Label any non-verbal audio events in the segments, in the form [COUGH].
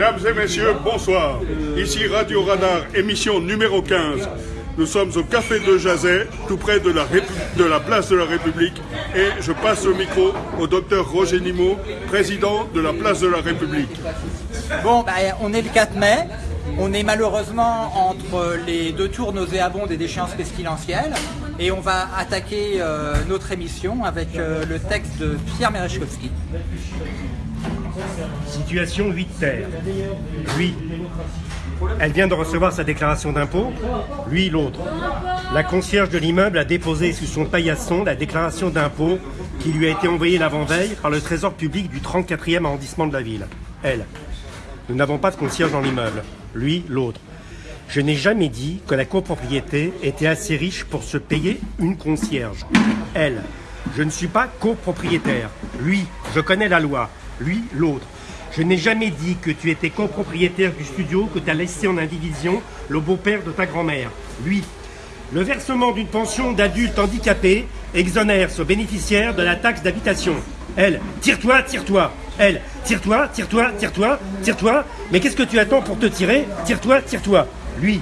Mesdames et messieurs, bonsoir. Ici Radio Radar, émission numéro 15. Nous sommes au Café de Jazet, tout près de la, place de la République, et je passe le micro au docteur Roger Nimot, président de la place de la République. Bon, bah, on est le 4 mai. On est malheureusement entre les deux tours nauséabondes et d'échéances pestilentielles. Et on va attaquer euh, notre émission avec euh, le texte de Pierre Merechkowski. Situation 8 terre. Lui, elle vient de recevoir sa déclaration d'impôt. Lui, l'autre. La concierge de l'immeuble a déposé sous son paillasson la déclaration d'impôt qui lui a été envoyée l'avant-veille par le trésor public du 34e arrondissement de la ville. Elle. Nous n'avons pas de concierge dans l'immeuble. Lui, l'autre. Je n'ai jamais dit que la copropriété était assez riche pour se payer une concierge. Elle. Je ne suis pas copropriétaire. Lui, je connais la loi. Lui, l'autre. Je n'ai jamais dit que tu étais copropriétaire du studio que tu as laissé en indivision le beau-père de ta grand-mère. Lui. Le versement d'une pension d'adulte handicapé exonère ce bénéficiaire de la taxe d'habitation. Elle, tire-toi, tire-toi. Elle, tire-toi, tire-toi, tire-toi, tire-toi. Mais qu'est-ce que tu attends pour te tirer? Tire-toi, tire-toi. Lui,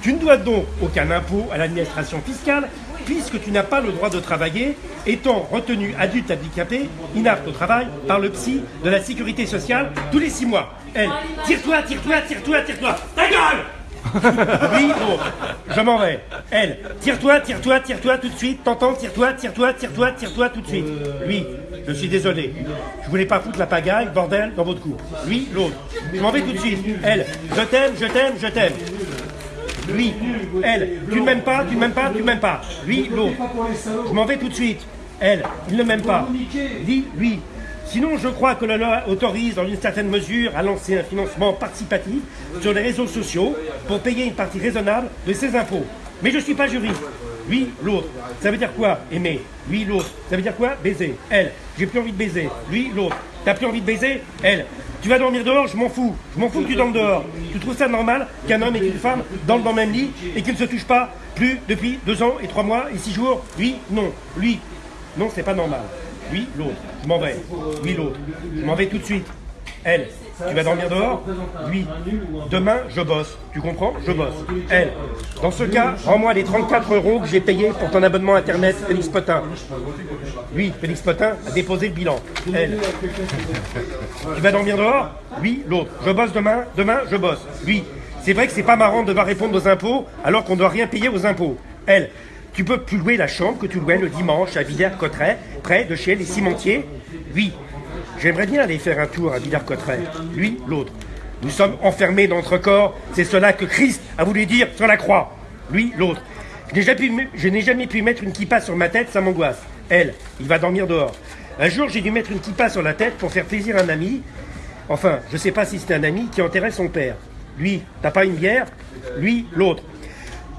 tu ne dois donc aucun impôt à l'administration fiscale puisque tu n'as pas le droit de travailler, étant retenu adulte handicapé, inapte au travail, par le psy de la sécurité sociale tous les six mois. Elle, tire-toi, tire-toi, tire-toi, tire-toi. Ta gueule [LAUGHS] oui, non, je m'en vais. Elle, tire-toi, tire-toi, tire-toi tout de suite. T'entends, tire-toi, tire-toi, tire-toi, tire-toi tout de suite. Lui, je suis désolé. Je voulais pas foutre la pagaille, bordel, dans votre couple. Lui, l'autre. Je m'en vais tout de suite. Elle, je t'aime, je t'aime, je t'aime. Lui, elle, tu ne m'aimes pas, tu ne m'aimes pas, tu ne m'aimes pas. Lui, l'autre. Je m'en vais tout de suite. Elle, il ne m'aime pas. Lui, lui, Sinon, je crois que la loi autorise dans une certaine mesure à lancer un financement participatif sur les réseaux sociaux pour payer une partie raisonnable de ses impôts. Mais je ne suis pas juriste. Lui, l'autre. Ça veut dire quoi Aimer? Lui, l'autre. Ça veut dire quoi? Baiser. Elle. J'ai plus envie de baiser. Lui, l'autre. T'as plus envie de baiser? Elle. Tu vas dormir dehors, je m'en fous. Je m'en fous que tu dormes dehors. Tu trouves ça normal qu'un homme et une femme dorment dans le même lit et qu'ils ne se touchent pas plus depuis deux ans et trois mois et six jours? Lui, non. Lui, non, c'est pas normal. Lui, l'autre. Je m'en vais. Lui, l'autre. Je m'en vais tout de suite. Elle. Tu vas dormir dehors Lui. Demain, je bosse. Tu comprends Je bosse. Elle. Dans ce cas, rends-moi les 34 euros que j'ai payés pour ton abonnement Internet, Félix Potin. Lui, Félix Potin, a déposé le bilan. Elle. Tu vas dormir dehors Lui, l'autre. Je bosse demain. Demain, je bosse. Lui. C'est vrai que c'est pas marrant de devoir répondre aux impôts alors qu'on doit rien payer aux impôts. Elle. Tu peux plus louer la chambre que tu louais le dimanche à Villers-Cotterêts, près de chez les cimentiers Oui. J'aimerais bien aller faire un tour à Villers-Cotterêts. Lui, l'autre. Nous sommes enfermés dans notre corps, c'est cela que Christ a voulu dire sur la croix. Lui, l'autre. Je n'ai jamais, pu mettre une kippa sur ma tête, ça m'angoisse. Elle, il va dormir dehors. Un jour, j'ai dû mettre une kippa sur la tête pour faire plaisir à un ami. Enfin, je ne sais pas si c'était un ami qui enterrait son père. Lui, t'as pas une bière? Lui, l'autre.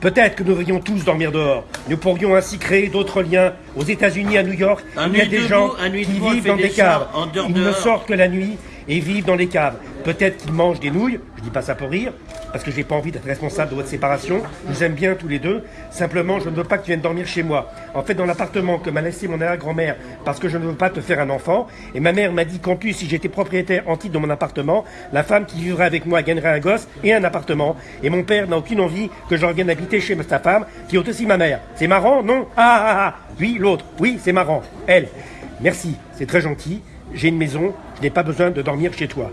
Peut-être que nous devrions tous dormir dehors. Nous pourrions ainsi créer d'autres liens. Aux États-Unis, à New York, il y a des gens qui vivent dans des caves. Ils ne sortent que la nuit et vivent dans les caves. Peut-être qu'ils mangent des nouilles, je dis pas ça pour rire, parce que je n'ai pas envie d'être responsable de votre séparation. Aime bien tous les deux. Simplement, je ne veux pas que tu viennes dormir chez moi. En fait, dans l'appartement que m'a laissé mon arrière-grand-mère, parce que je ne veux pas te faire un enfant. Et ma mère m'a dit qu'en plus, si j'étais propriétaire en titre de mon appartement, la femme qui vivrait avec moi gagnerait un gosse et un appartement. Et mon père n'a aucune envie que je revienne habiter chez sa femme, qui est aussi ma mère. C'est marrant, non? Ah, ah, ah Oui, l'autre. Oui, c'est marrant. Elle. Merci, c'est très gentil. J'ai une maison, je n'ai pas besoin de dormir chez toi.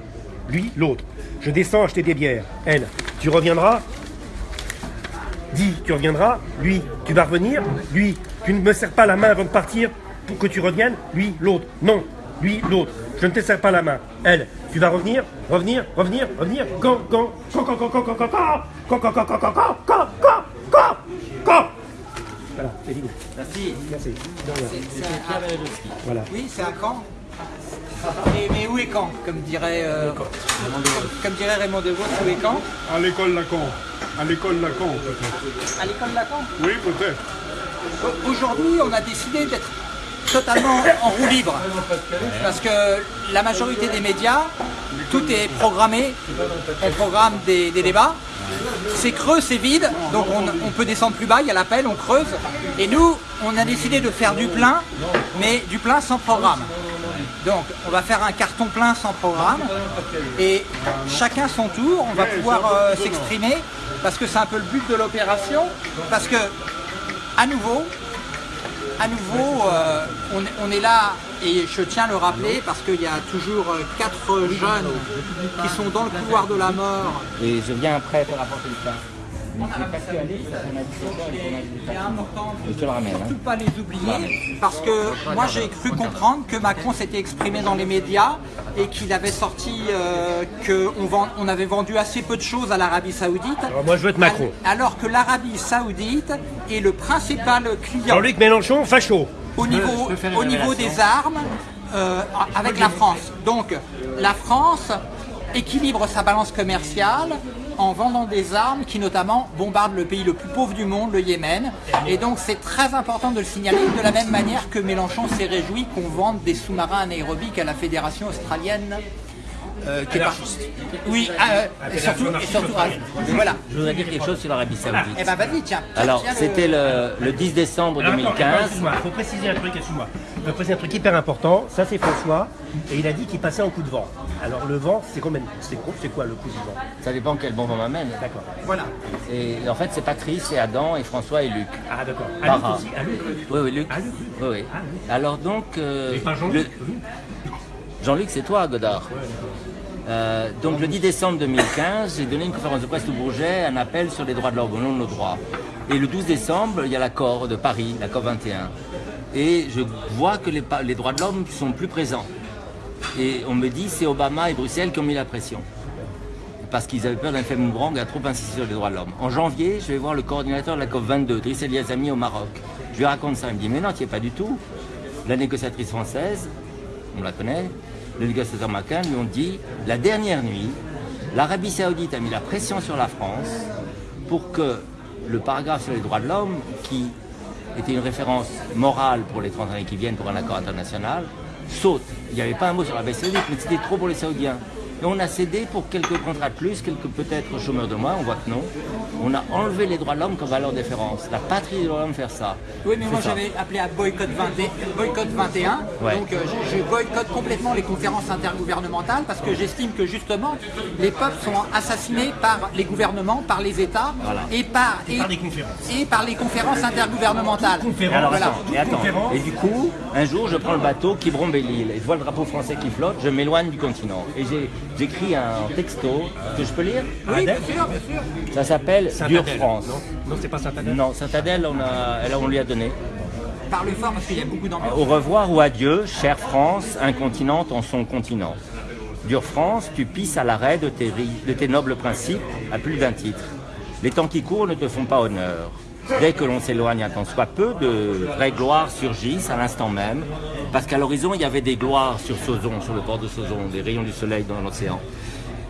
Lui, l'autre. Je descends acheter des bières. Elle, tu reviendras Dis, tu reviendras Lui, tu vas revenir Lui, tu ne me serres pas la main avant de partir pour que tu reviennes Lui, l'autre. Non, lui, l'autre. Je ne te serre pas la main. Elle, tu vas revenir Revenir Revenir Revenir Quand Quand Quand Quand Quand Quand Quand Quand Quand Quand Quand Quand Quand Quand Quand Quand Quand Voilà, c'est fini. Merci. Merci. Voilà. Oui, c'est un camp mais où est quand Comme dirait, euh, comme, dirait Raymond Devos, où est quand À l'école Lacan. À l'école Lacan, peut-être. À l'école Lacan? Oui, peut-être. Aujourd'hui, on a décidé d'être totalement en roue libre. Parce que la majorité des médias, tout est programmé. On programme des, débats. C'est creux, c'est vide, donc on, on, peut descendre plus bas, il y a l'appel, on creuse. Et nous, on a décidé de faire du plein, mais du plein sans programme. Donc, on va faire un carton plein sans programme et chacun son tour, on va pouvoir euh, s'exprimer parce que c'est un peu le but de l'opération. Parce que, à nouveau, à nouveau, euh, on, est là et je tiens à le rappeler parce qu'il y a toujours euh, quatre jeunes qui sont dans le couloir de la mort. Et je viens après pour apporter le pain. C'est important de ne surtout pas les oublier parce que moi j'ai cru comprendre que Macron s'était exprimé dans les médias et qu'il avait sorti euh, qu'on on avait vendu assez peu de choses à l'Arabie Saoudite. Alors moi je veux être Macron. Alors que l'Arabie Saoudite est le principal client. Jean-Luc Mélenchon, facho. Au niveau, au niveau des armes euh, avec la France. Donc la France équilibre sa balance commerciale en vendant des armes qui notamment bombardent le pays le plus pauvre du monde, le Yémen. Et donc c'est très important de le signaler de la même manière que Mélenchon s'est réjoui qu'on vende des sous-marins anaérobiques à la Fédération australienne euh, qui est. Oui, euh, et surtout, et surtout voilà. Je voudrais dire quelque chose sur l'Arabie Saoudite. Eh ben vas-y, tiens. Alors, c'était le, le, 10 décembre 2015. Il faut préciser un truc, excuse-moi. Il faut préciser un truc hyper important. Ça, c'est François. Et il a dit qu'il passait en coup de vent. Alors, le vent, c'est combien C'est quoi le coup du vent? Ça dépend quel bon vent m'amène. D'accord. Voilà. Et en fait, c'est Patrice, c'est Adam, et François et Luc. Ah, d'accord. À Luc aussi à Luc Oui, oui, Luc. À Luc Oui, oui. Ah, Alors, donc. Euh, pas Jean-Luc Jean-Luc, c'est toi, Godard. Euh, donc le 10 décembre 2015, j'ai donné une conférence de presse au Bourget, un appel sur les droits de l'homme, non nos droits. Et le 12 décembre, il y a l'accord de Paris, l'accord 21. Et je vois que les, droits de l'homme sont plus présents. Et on me dit c'est Obama et Bruxelles qui ont mis la pression. Parce qu'ils avaient peur d'un fait boomerang à trop insister sur les droits de l'homme. En janvier, je vais voir le coordinateur de la COP 22, Driss Eliazami au Maroc. Je lui raconte ça, il me dit mais non, tu n'y es pas du tout. La négociatrice française, on la connaît, le Macron lui ont dit la dernière nuit, l'Arabie Saoudite a mis la pression sur la France pour que le paragraphe sur les droits de l'homme, qui était une référence morale pour les 30 années qui viennent pour un accord international, saute. Il n'y avait pas un mot sur l'Arabie Saoudite, mais c'était trop pour les Saoudiens. Et on a cédé pour quelques contrats de plus, quelques peut-être chômeurs de moins, on voit que non. On a enlevé les droits de l'homme comme valeur de. La patrie des droits de l'homme faire ça. Oui, mais moi j'avais appelé à boycott, 21. Donc euh, je, boycotte complètement les conférences intergouvernementales parce que j'estime que justement les peuples sont assassinés par les gouvernements, par les États et, par, et, par les conférences. et par les conférences intergouvernementales. et, du coup, un jour je prends le bateau qui brombe l'île et je vois le drapeau français qui flotte, je m'éloigne du continent. Et j'ai j'écris un texto que je peux lire Oui, bien sûr, bien sûr. Ça s'appelle Dure France. Non, c'est pas Saint-Adèle Non, Saint-Adèle, on, a, on lui a donné. Parle fort parce qu'il y a beaucoup d'ambiance. Au revoir ou adieu, chère France, incontinente en son continent. Dure France, tu pisses à l'arrêt de tes, de tes nobles principes à plus d'un titre. Les temps qui courent ne te font pas honneur. Dès que l'on s'éloigne un tant soit peu, de vraies gloires surgissent à l'instant même, parce qu'à l'horizon, il y avait des gloires sur Sauzon, sur le port de Sauzon, des rayons du soleil dans l'océan.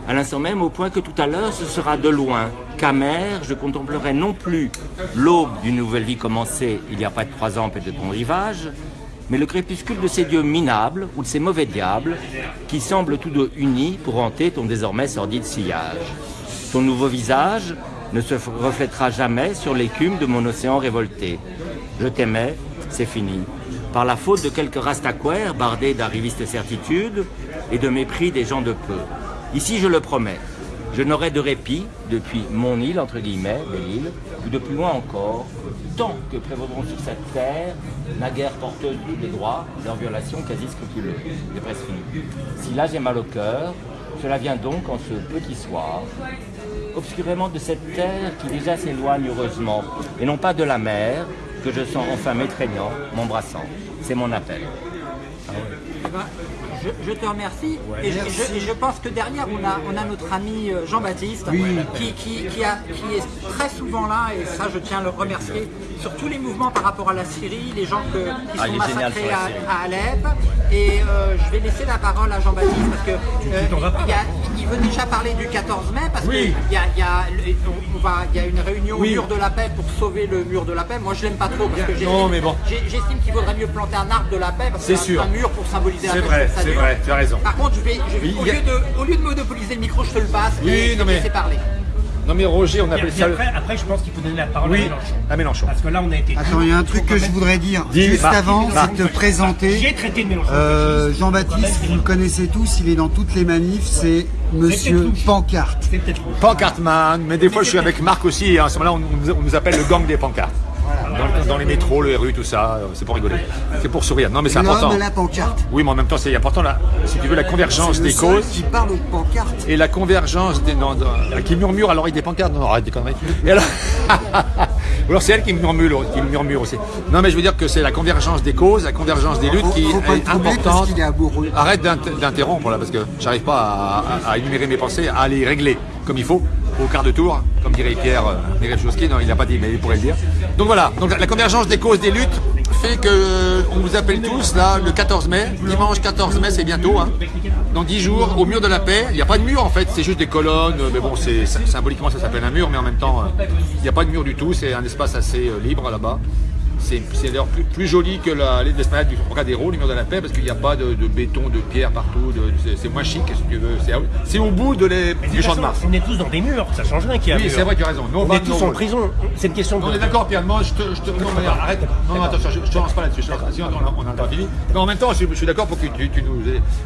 À l'instant même, au point que tout à l'heure, ce sera de loin qu'à mer, je contemplerai non plus l'aube d'une nouvelle vie commencée il y a près de trois ans près de ton rivage, mais le crépuscule de ces dieux minables ou de ces mauvais diables qui semblent tous deux unis pour hanter ton désormais sordide sillage. Ton nouveau visage, ne se reflètera jamais sur l'écume de mon océan révolté. Je t'aimais, c'est fini. Par la faute de quelques rastaquaires bardés d'arrivistes certitudes et de mépris des gens de peu. Ici, je le promets, je n'aurai de répit depuis mon île, entre guillemets, belle île, ou de plus loin encore, tant que prévaudront sur cette terre, naguère porteuse des droits, leur violation quasi scrupuleuse. C'est presque fini. Si là j'ai mal au cœur, cela vient donc en ce petit soir, obscurément de cette terre qui déjà s'éloigne heureusement, et non pas de la mer, que je sens enfin m'étreignant, m'embrassant. C'est mon appel. Eh ben, je, te remercie. et, je, pense que derrière, on a, on a notre ami euh, Jean-Baptiste qui, qui, qui, est très souvent là, et ça, je tiens à le remercier, sur tous les mouvements par rapport à la Syrie, les gens que, qui ah, sont massacrés à, Alep. Et euh, je vais laisser la parole à Jean-Baptiste parce que euh, il, veut déjà parler du 14 mai parce qu'il y a, y, a, y a une réunion au mur de la paix pour sauver le mur de la paix. Moi, je l'aime pas trop parce que j'estime qu'il vaudrait mieux planter un arbre de la paix parce que c'est un mur pour symboliser la paix. C'est vrai, tu as raison. Par contre, je vais, au, lieu de, au, lieu de, monopoliser le micro, je te le passe et je te laisser parler. Non mais Roger, on appelle ça. le- après, après, je pense qu'il faut donner la parole Oui, à Mélenchon. à Mélenchon. Parce que là, on a été. Attends, il y a un truc que je voudrais dire. Dis, Juste avant, Marc. c'est de te présenter. J'ai traité de Mélenchon. Euh, Jean-Baptiste, vous le connaissez tous, il est dans toutes les manifs, c'est Monsieur. Pancarte. Pancartman, mais des fois je suis avec Marc aussi, et à ce moment-là on, nous- on nous appelle le gang des pancartes. Dans, dans les métros, les rues, tout ça, euh, c'est pour rigoler. C'est pour sourire. Non mais c'est important. La pancarte. Oui, mais en même temps c'est important, là, si tu veux, la convergence des causes. qui parle de pancarte. Et la convergence des. Non, non, qui murmure à l'oreille des pancartes. Non, arrête des conneries. Et alors. [LAUGHS] Alors c'est elle qui murmure, qui murmure aussi. Non, mais je veux dire que c'est la convergence des causes, la convergence des luttes Faut, qui faut est importante. est. Arrête d'int- d'interrompre là, parce que j'arrive pas à, à- à énumérer mes pensées, à les régler comme il faut, au quart de tour, comme dirait Pierre euh, Mireille-Chowski. Non, il n'a pas dit, mais il pourrait le dire. Donc voilà, la, convergence des causes des luttes fait que euh, on vous appelle tous là le 14 mai, dimanche 14 mai, c'est bientôt. Hein, dans 10 jours, au mur de la paix. Il n'y a pas de mur en fait, c'est juste des colonnes. euh, Mais bon, c'est symboliquement ça s'appelle un mur, mais en même temps, euh, il n'y a pas de mur du tout. C'est un espace assez euh, libre là-bas. C'est d'ailleurs plus, plus joli que la- l'esplanade du Trocadéro, le mur de la paix, parce qu'il n'y a pas de, de béton, de pierre partout. de- c'est- moins chic, si tu veux. C'est au bout de les- de du champ de Mars. On est tous dans des murs, ça change rien qu'il y a un Oui, c'est vrai, tu as raison. On est tous en prison. C'est une question de. On est d'accord, Pierre. Moi, je te, je te- non, mais arrête. Non, non, attention, je, je te lance pas là-dessus. Sinon, on a, on a pas fini. Mais en même temps, je, je suis d'accord pour que tu, tu nous,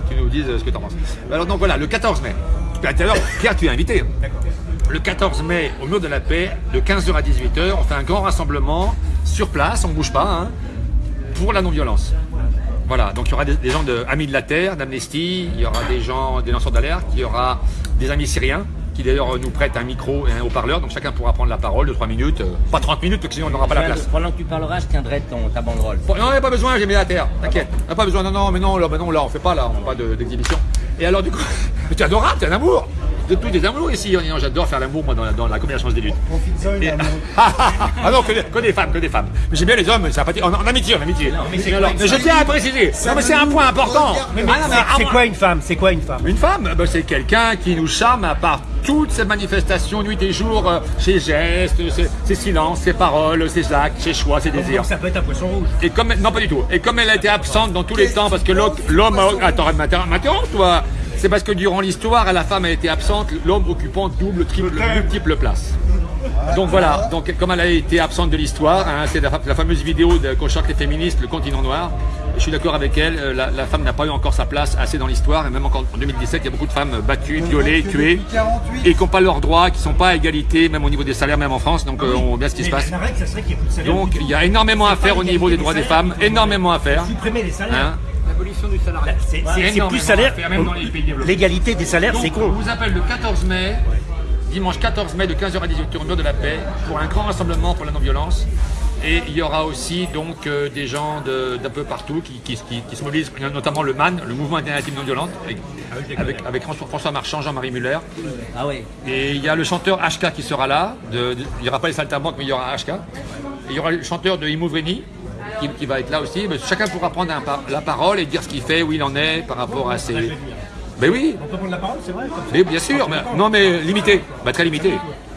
tu nous dises ce que tu en penses. Alors, donc voilà, le 14 mai. Tout à l'heure, Pierre, tu es invité. Le 14 mai, au mur de la paix, de 15h à 18h, on fait un grand rassemblement sur place, on ne bouge pas, hein, pour la non-violence. Voilà, donc il y aura des, des gens de Amis de la Terre, d'Amnesty, il y aura des gens, des lanceurs d'alerte, il y aura des amis syriens qui d'ailleurs nous prêtent un micro et un haut-parleur, donc chacun pourra prendre la parole de 3 minutes, euh, pas 30 minutes, parce que sinon on n'aura pas la place. Pendant que tu parleras, je tiendrai ton, ta banderole. Bon, non, il n'y a pas besoin, j'ai mis la terre, t'inquiète. Il a pas besoin, non, non, mais non, là, bah non, là, on fait pas, là, on fait pas de- d'exhibition. Et alors, du coup, mais [LAUGHS] tu es adorable, tu es un amour. De tous des amours ici, Non, j'adore faire l'amour, moi, dans la, dans la convergence des luttes. Et- [LAUGHS] ah non, que des, que des femmes, que des femmes. Mais j'aime bien les hommes, c'est sympathique. En, en amitié, en amitié. mais c'est alors, quoi, mais je tiens à préciser. Non, mais c'est un point important. Ah, non, c'est- ah, quoi une femme? C'est quoi une femme? Une femme, ben, c'est quelqu'un qui nous charme à part toutes ces manifestations nuit et jour, euh, ses gestes, ses, ses silences, ses paroles, ses actes, ses choix, ses désirs. Donc ça peut être un poisson rouge. Et comme non pas du tout. Et comme elle a été absente dans tous les temps parce que l'homme attends m'inter- m'interromps toi. C'est parce que durant l'histoire la femme a été absente, l'homme occupant double, triple, multiple place. Donc voilà, donc comme elle a été absente de l'histoire, hein, c'est la, fa- la fameuse vidéo de qu'on chante les féministes, le continent noir. Je suis d'accord avec elle, euh, la, la femme n'a pas eu encore sa place assez dans l'histoire, et même encore en 2017, il y a beaucoup de femmes battues, violées, tuées, depuis 48. et qui n'ont pas leurs droits, qui ne sont pas à égalité, même au niveau des salaires, même en France, donc euh, on voit bien ce qui se passe. Donc il y a énormément à faire au niveau des droits des femmes, énormément à faire. Supprimer les salaires. Hein L'abolition du salariat. C'est- plus salaire. L'égalité des salaires, c'est con. on vous appelle le 14 mai, dimanche 14 mai de 15h à 18h au mur de la paix, pour un grand rassemblement pour la non-violence. Et il y aura aussi donc euh, des gens de- d'un peu partout qui, qui- qui- qui se mobilisent, notamment le MAN, le Mouvement Alternative Non-Violente, avec, avec, avec François, Marchand, Jean-Marie Muller. Ah ouais. Et il y a le chanteur HK qui sera là. De- de- il n'y aura pas les saltimbanques, mais il y aura HK. Et il y aura le chanteur de Imouvrini qui, qui va être là aussi. Mais chacun pourra prendre un par- la parole et dire ce qu'il fait, où il en est par rapport à ses. Ben oui, On peut prendre la parole, c'est vrai comme ça. mais bien sûr. Mais, non, mais limité. Bah, très limité.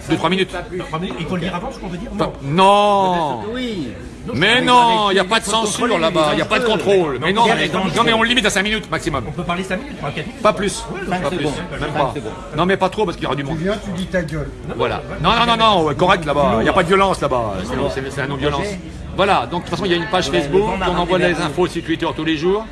2-3 minutes. Trois minutes. Il faut le dire avant ce qu'on veut dire Non. Non Oui. Mais non, il n'y a pas de censure là-bas, il n'y a pas de contrôle. Mais non, mais, non, mais on le limite à 5 minutes maximum. On peut parler 5 minutes, pas 4 minutes. Pas plus. Pas plus. Même pas. Non, mais pas trop parce qu'il y aura du monde. Tu viens, tu dis ta gueule. Voilà. Non, non, non, non, correct là-bas. Il n'y a pas de violence là-bas. C'est- un non-violence. Voilà. Donc, de toute façon, il y a une page Facebook. On envoie les infos sur Twitter tous les jours.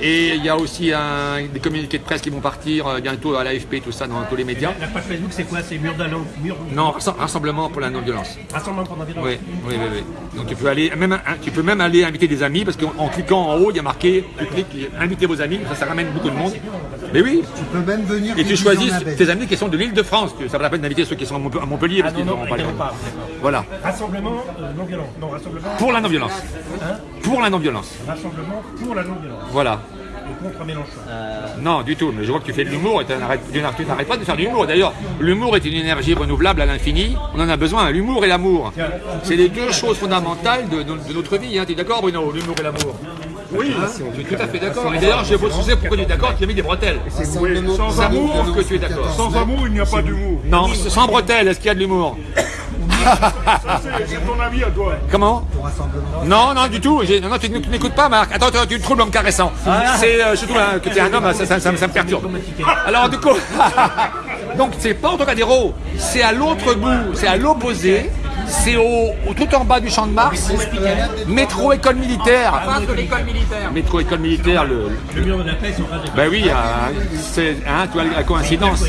Et il y a aussi un- des communiqués de presse qui vont partir euh, bientôt à l'AFP, tout ça, dans tous les médias. La page Facebook, c'est quoi? C'est mur d'allant, mur Non, rassem- rassemblement pour la non-violence. rassemblement pour l'environnement. Oui, oui, oui, oui. Donc tu peux aller, même, un- tu peux même aller inviter des amis parce qu'en en cliquant en haut, il y a marqué, tu cliques, invitez vos amis, ça, ça ramène beaucoup de monde. Mais oui. Tu peux même venir. Et tu choisis tes amis qui sont de l'île de France. Ça vaut la peine d'inviter ceux qui sont à Montpe- à Montpellier Ah parce non, qu'ils n'auront pas les évidemment pas. Voilà. Rassemblement euh, non violent. Non, rassemblement. Pour la non-violence. Hein? Pour la non-violence. Rassemblement pour la non-violence. Voilà. Contre Mélenchon. Non, du tout. Mais je vois que tu fais de l'humour et tu n'arrêtes pas de faire de l'humour. D'ailleurs, l'humour est une énergie renouvelable à l'infini. On en a besoin. L'humour et l'amour. C'est les deux choses fondamentales de, de- de notre vie. Hein. Tu es d'accord, Bruno L'humour et l'amour? Oui, je suis tout à fait d'accord. Et d'ailleurs, je vous sais pourquoi tu es d'accord? Tu as mis des bretelles. Rassemblement sans amour que tu es d'accord. 14 Sans amour, il n'y a pas d'humour. Non, sans bretelles, est-ce qu'il y a de l'humour? [LAUGHS] c'est ton avis à toi. Comment. Non, non, du tout. Non, non, tu n'écoutes pas, Marc. Attends, attends, tu me troubles en me caressant. C'est euh, surtout hein, que tu es un homme, ça, ça- ça me- ça me perturbe. Alors, du coup, [LAUGHS] Donc c'est pas au Trocadéro, c'est à l'autre bout, c'est à l'opposé, c'est au, au- tout en bas du champ de Mars, métro école militaire. face de l'école militaire. Métro école militaire, le, Le mur de la paix ben oui, euh, c'est hein, tu vois la coïncidence.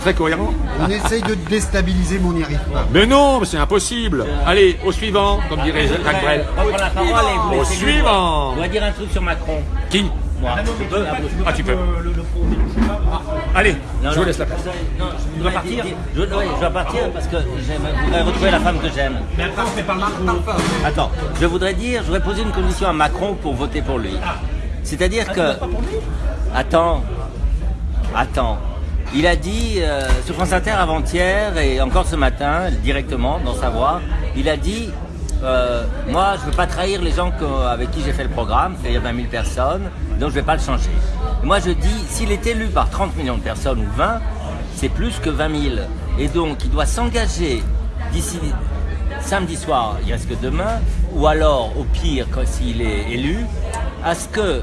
Très cohérent. On essaye de déstabiliser, mais on n'y arrive pas. Mais non, mais c'est impossible. Allez, au suivant, comme dirait Jacques Brel. On va prendre la parole et vous Au laissez suivant. On doit dire un truc sur Macron. Qui? Moi. Peux. Ah, tu peux. Pro, je sais pas. Allez, je vous laisse la place. Non, je dois partir. Je, oui, je dois partir parce que je voudrais retrouver la femme que j'aime. Mais après, on fait par le micro. Attends, je voudrais dire, je voudrais poser une condition à Macron pour voter pour lui. C'est-à-dire que. Attends, attends. Il a dit euh, sur France Inter avant-hier et encore ce matin, directement dans sa voix, il a dit euh, Moi, je ne veux pas trahir les gens avec qui j'ai fait le programme, c'est-à-dire 20 000 personnes, donc je ne vais pas le changer. Moi, je dis s'il est élu par 30 millions de personnes ou 20, c'est plus que 20 000. Et donc, il doit s'engager d'ici samedi soir, il reste que demain, ou alors, au pire, s'il est élu, à ce que,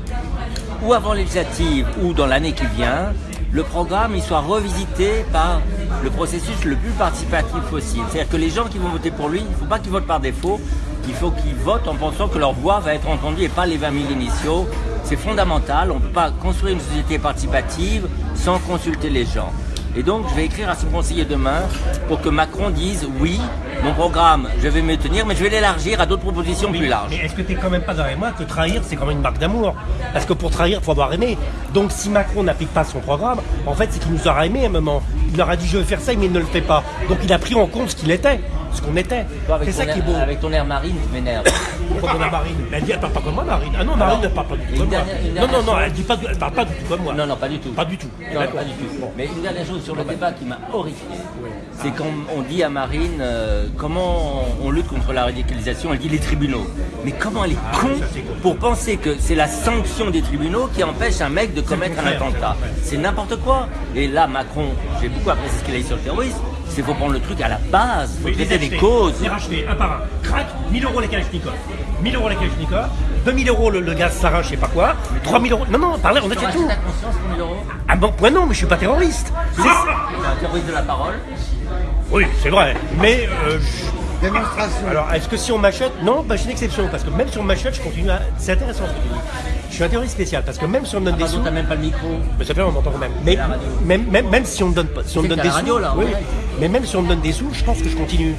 ou avant législative, ou dans l'année qui vient, le programme il soit revisité par le processus le plus participatif possible. C'est-à-dire que les gens qui vont voter pour lui, il ne faut pas qu'ils votent par défaut, il faut qu'ils votent en pensant que leur voix va être entendue et pas les 20 000 initiaux. C'est fondamental, on ne peut pas construire une société participative sans consulter les gens. Et donc, je vais écrire à son conseiller demain pour que Macron dise oui, mon programme, je vais me tenir, mais je vais l'élargir à d'autres propositions plus larges. Mais est-ce que tu n'es quand même pas d'accord avec moi que trahir, c'est quand même une marque d'amour? Parce que pour trahir, il faut avoir aimé. Donc si Macron n'applique pas son programme, en fait, c'est qu'il nous aura aimé à un moment. Il leur a dit je veux faire ça, mais il ne le fait pas. Donc il a pris en compte ce qu'il était, ce qu'on était. C'est ça ton qui est air- beau. Avec ton air marine, tu m'énerves. [COUGHS] Pourquoi on a Marine Elle dit elle parle pas comme moi, Marine. Ah non, Marine ne parle pas du tout comme moi. dernière- Non, non, non, elle dit pas, elle parle pas du tout comme moi. Non, non, pas du tout. Pas du tout. Non, pas du tout. Mais une dernière chose sur le débat qui m'a horrifié, c'est quand on dit à Marine euh, comment on lutte contre la radicalisation, elle dit les tribunaux. Mais comment elle est con pour penser que c'est la sanction des tribunaux qui empêche un mec de commettre un attentat C'est n'importe quoi. Et là, Macron, j'ai beaucoup apprécié ce qu'il a dit sur le terrorisme, c'est faut prendre le truc à la base, faut Oui, les traiter des acheter, causes. Les racheter, un par un. Crac, 1000 euros les Kalachnikov. 1000 euros les Kalachnikov. 2000 euros le, le gaz sarin, je sais pas quoi. 3000 euros. Non, non, parlez, on Tu achète tout. conscience pour 1000 euros Ah bon, ouais, non, mais je suis pas terroriste. C'est- un terroriste de la parole. Oui, c'est vrai. Mais euh, je- Démonstration. alors, est-ce que si on m'achète Non, bah, j'ai une exception parce que même si on m'achète, je continue à. C'est intéressant ce que tu dis. Je suis un terroriste spécial parce que même si on me donne des Pardon, sous, t'as même pas le micro. mais ça fait on m'entend quand même. Mais la radio. même, même, même si on me donne pas, si on me donne des la sous, radio, là, oui. Mais même si on me donne des sous, je pense que je continue.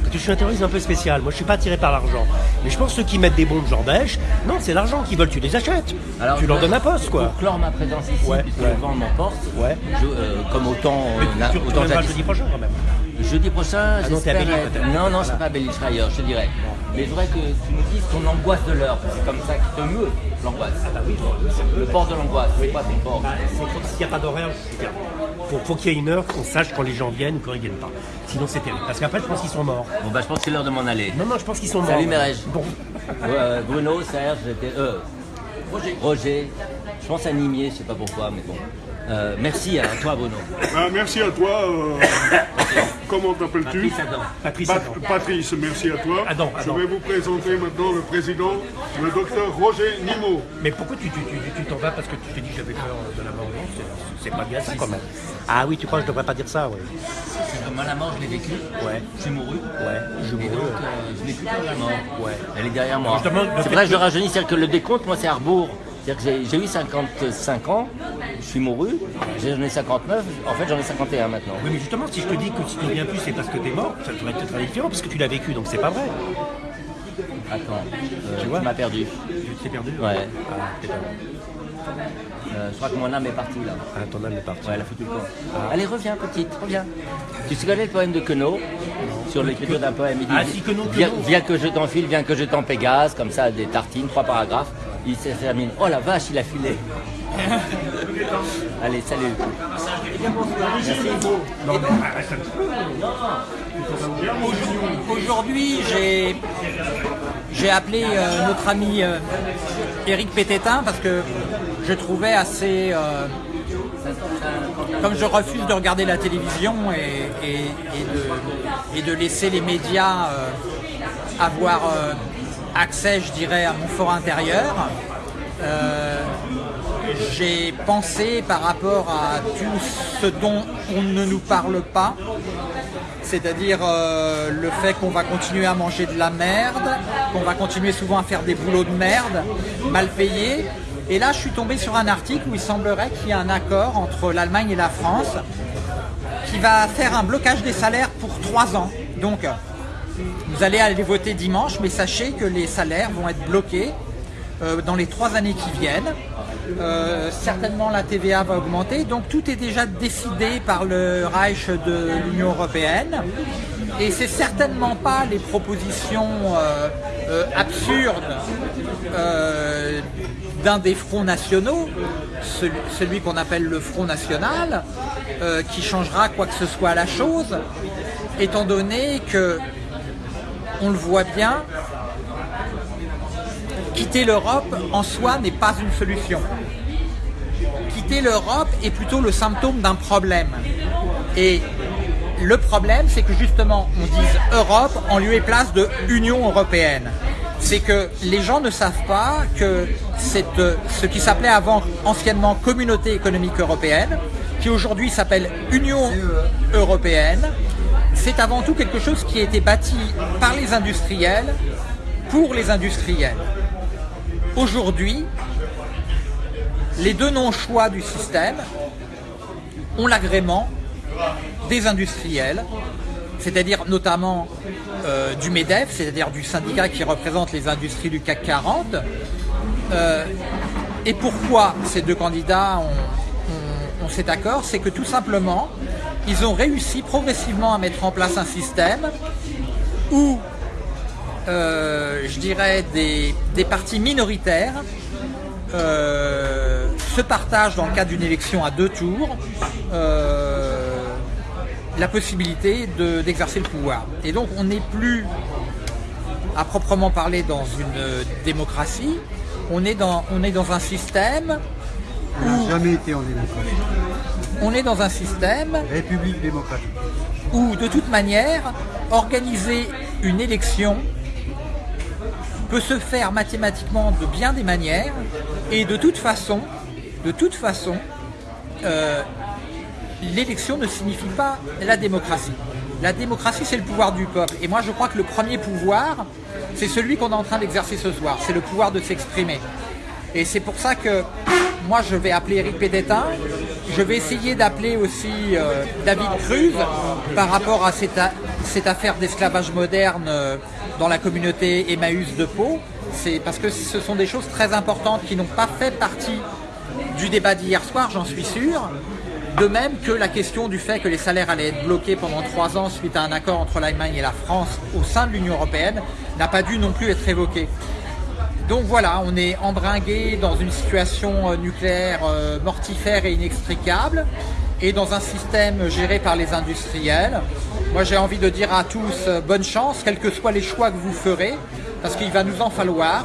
Parce que je suis un terroriste un peu spécial. Moi, je suis pas attiré par l'argent. Mais je pense que ceux qui mettent des bombes genre Daesh, non, c'est l'argent qu'ils veulent. Tu les achètes. tu leur je- donnes un poste, quoi. Pour clore ma présence ici, Ouais, puisque ouais. le vent m'emporte, Ouais. je, euh, comme autant, euh, tu autant jeudi prochain quand même. Jeudi prochain, Ah non, t'es à être-. Non, non, serai pas à serai ailleurs, je te dirais. Mais je voudrais que tu me dises ton angoisse de l'heure, c'est comme ça qui te meut, l'angoisse. Le port de l'angoisse, c'est quoi ton port Bah, c'est S'il n'y a pas d'horaire, c'est bien. Faut, faut qu'il y ait une heure qu'on sache quand les gens viennent ou quand ils viennent pas. Sinon, c'est terrible. Parce qu'après, je pense qu'ils sont morts. Bon, bah, je pense que c'est l'heure de m'en aller. Non, non, je pense qu'ils sont morts. Salut, Mérège. Bon. Euh, Bruno, Serge, j'étais. Euh, Roger. Je pense à Nimier, je sais pas pourquoi, mais bon. Euh, merci à toi, Bruno. Ah, merci à toi. euh, comment t'appelles-tu Patrice Adam. Patrice, Pat-. Patrice, merci à toi. Adam, Je vais vous présenter maintenant le président, le docteur Roger Nimot. Mais pourquoi tu tu- tu- tu t'en vas parce que tu t'es dit que j'avais peur de la mort? C'est- pas bien ça quand même. Ah oui, tu crois que je devrais pas dire ça, comme moi, la mort, je l'ai vécu. Ouais. Suis mouru. Ouais, je donc, euh, je n'ai plus peur de la mort. Ouais. Elle est derrière moi. C'est que je rajeunis, c'est-à-dire que le décompte, moi, c'est à rebours. C'est-à-dire que j'ai- eu 55 ans, je suis mouru, j'en ai 59, en fait j'en ai 51 maintenant. Oui, mais justement, si je te dis que si tu viens plus, c'est parce que t'es mort, ça devrait être très différent parce que tu l'as vécu, donc c'est pas vrai. Attends, euh, Tu tu m'as perdu. Tu t'es perdu Ouais. Ah, t'es perdu. Euh, je crois que mon âme est partie là. Ah, ton âme est partie. Ouais, elle a foutu le camp. Allez, reviens, petite, reviens. Tu sais connais le poème de Queneau sur l'écriture d'un poème Il dit Ah, si, Queneau, viens, Queneau. viens que je t'enfile, viens que je t'en Pégase, comme ça, des tartines, trois paragraphes. Il se termine. Oh la vache, il a filé. [LAUGHS] Allez, salut. Aujourd'hui, j'ai j'ai appelé euh, notre ami euh, Éric Pététin parce que je trouvais assez. euh, comme je refuse de regarder la télévision et, et- et de, et de laisser les médias euh, avoir euh, accès, je dirais, à mon fort intérieur, euh, j'ai pensé par rapport à tout ce dont on ne nous parle pas, c'est-à-dire euh, le fait qu'on va continuer à manger de la merde, qu'on va continuer souvent à faire des boulots de merde, mal payés. Et là, je suis tombé sur un article où il semblerait qu'il y ait un accord entre l'Allemagne et la France qui va faire un blocage des salaires pour trois ans. Donc, vous allez aller voter dimanche, mais sachez que les salaires vont être bloqués euh, dans les trois années qui viennent. Euh, certainement la TVA va augmenter, donc tout est déjà décidé par le Reich de l'Union Européenne. Et c'est certainement pas les propositions euh, absurdes d'un des fronts nationaux, celui, qu'on appelle le Front National, qui changera quoi que ce soit à la chose, étant donné que, on le voit bien, quitter l'Europe en soi n'est pas une solution. Quitter l'Europe est plutôt le symptôme d'un problème. Et le problème, c'est que justement, on dise Europe en lieu et place de Union européenne. C'est que les gens ne savent pas que ce qui s'appelait avant anciennement Communauté économique européenne, qui aujourd'hui s'appelle Union européenne, c'est avant tout quelque chose qui a été bâti par les industriels pour les industriels. Aujourd'hui, les deux non-choix du système ont l'agrément des industriels, c'est-à-dire notamment euh, du MEDEF, c'est-à-dire du syndicat qui représente les industries du CAC 40. Euh, et pourquoi ces deux candidats ont cet accord C'est que tout simplement, ils ont réussi progressivement à mettre en place un système où euh, je dirais, des, partis minoritaires euh, se partagent dans le cadre d'une élection à deux tours euh, la possibilité d'exercer le pouvoir. Et donc on n'est plus à proprement parler dans une démocratie, on est dans, on est dans un système on n'a jamais été en démocratie. On est dans un système République démocratique. Où de toute manière, organiser une élection peut se faire mathématiquement de bien des manières et de toute façon, de toute façon, euh, l'élection ne signifie pas la démocratie. La démocratie, c'est le pouvoir du peuple. Et moi, je crois que le premier pouvoir, c'est celui qu'on est en train d'exercer ce soir. C'est le pouvoir de s'exprimer. Et c'est pour ça que moi, je vais appeler Eric Pédétin. Je vais essayer d'appeler aussi euh, David Cruz par rapport à cette, cette affaire d'esclavage moderne euh, dans la communauté Emmaüs de Pau. C'est parce que ce sont des choses très importantes qui n'ont pas fait partie du débat d'hier soir, j'en suis sûr. De même que la question du fait que les salaires allaient être bloqués pendant trois ans suite à un accord entre l'Allemagne et la France au sein de l'Union Européenne n'a pas dû non plus être évoquée. Donc voilà, on est embringué dans une situation euh, nucléaire euh, mortifère et inextricable et dans un système géré par les industriels. Moi j'ai envie de dire à tous euh, bonne chance, quels que soient les choix que vous ferez, parce qu'il va nous en falloir,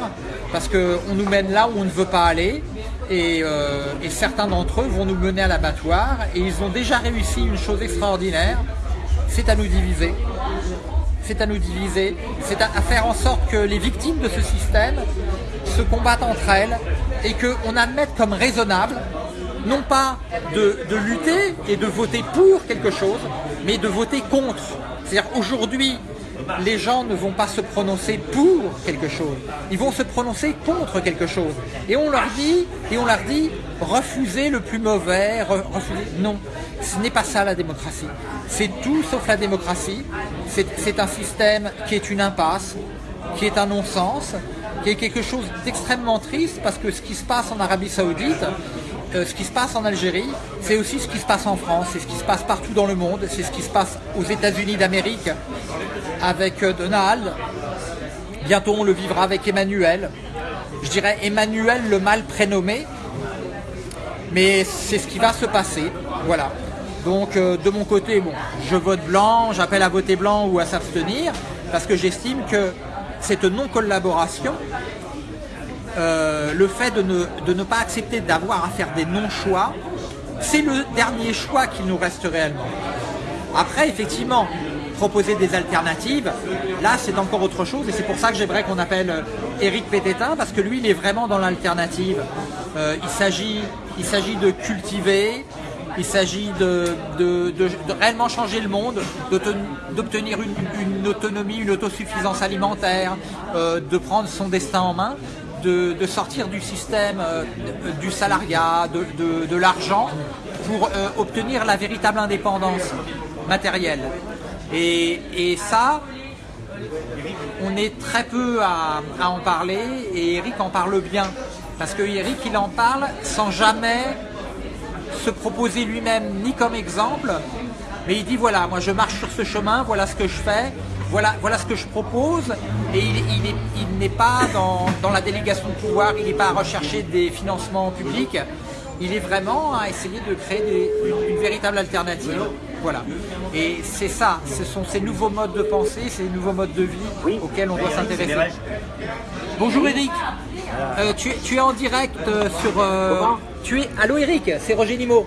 parce qu'on nous mène là où on ne veut pas aller, et, euh, certains d'entre eux vont nous mener à l'abattoir, et ils ont déjà réussi une chose extraordinaire, c'est à nous diviser. C'est à nous diviser, c'est à, faire en sorte que les victimes de ce système se combattent entre elles et qu'on admette comme raisonnable non pas de, lutter et de voter pour quelque chose, mais de voter contre. C'est-à-dire aujourd'hui, les gens ne vont pas se prononcer pour quelque chose, ils vont se prononcer contre quelque chose. Et on leur dit, et on leur dit, refusez le plus mauvais, refusez. Non, ce n'est pas ça la démocratie. C'est tout sauf la démocratie. C'est un système qui est une impasse, qui est un non-sens, qui est quelque chose d'extrêmement triste parce que ce qui se passe en Arabie Saoudite, euh, ce qui se passe en Algérie, c'est aussi ce qui se passe en France, c'est ce qui se passe partout dans le monde, c'est ce qui se passe aux États-Unis d'Amérique avec euh, Donald. Bientôt on le vivra avec Emmanuel. Je dirais Emmanuel le mal prénommé, mais c'est ce qui va se passer. Voilà. Donc euh, de mon côté, je vote blanc, j'appelle à voter blanc ou à s'abstenir, parce que j'estime que cette non-collaboration euh, le fait de ne, pas accepter d'avoir à faire des non-choix, c'est le dernier choix qui nous reste réellement. Après, effectivement, proposer des alternatives, là c'est encore autre chose et c'est pour ça que j'aimerais qu'on appelle Eric Pététin parce que lui il est vraiment dans l'alternative. Euh, il s'agit de cultiver, il s'agit de, de- de- réellement changer le monde, d'obtenir une, autonomie, une autosuffisance alimentaire, euh, de prendre son destin en main, de, de sortir du système euh, du salariat, de, de- de l'argent, pour euh, obtenir la véritable indépendance matérielle. Et, et ça, on est très peu à, à en parler et Eric en parle bien. Parce que Eric, il en parle sans jamais se proposer lui-même ni comme exemple, mais il dit voilà, moi je marche sur ce chemin, voilà ce que je fais, voilà, voilà ce que je propose, et il, il est- il n'est pas dans, dans la délégation de pouvoir, il n'est pas à rechercher des financements publics, il est vraiment à essayer de créer des- une, une véritable alternative. Voilà. Et c'est ça, ce sont ces nouveaux modes de pensée, ces nouveaux modes de vie auxquels on doit s'intéresser. Bonjour Eric, Euh, tu, es- tu es en direct euh, sur... euh, tu es... Allô Eric, c'est Roger Nimo.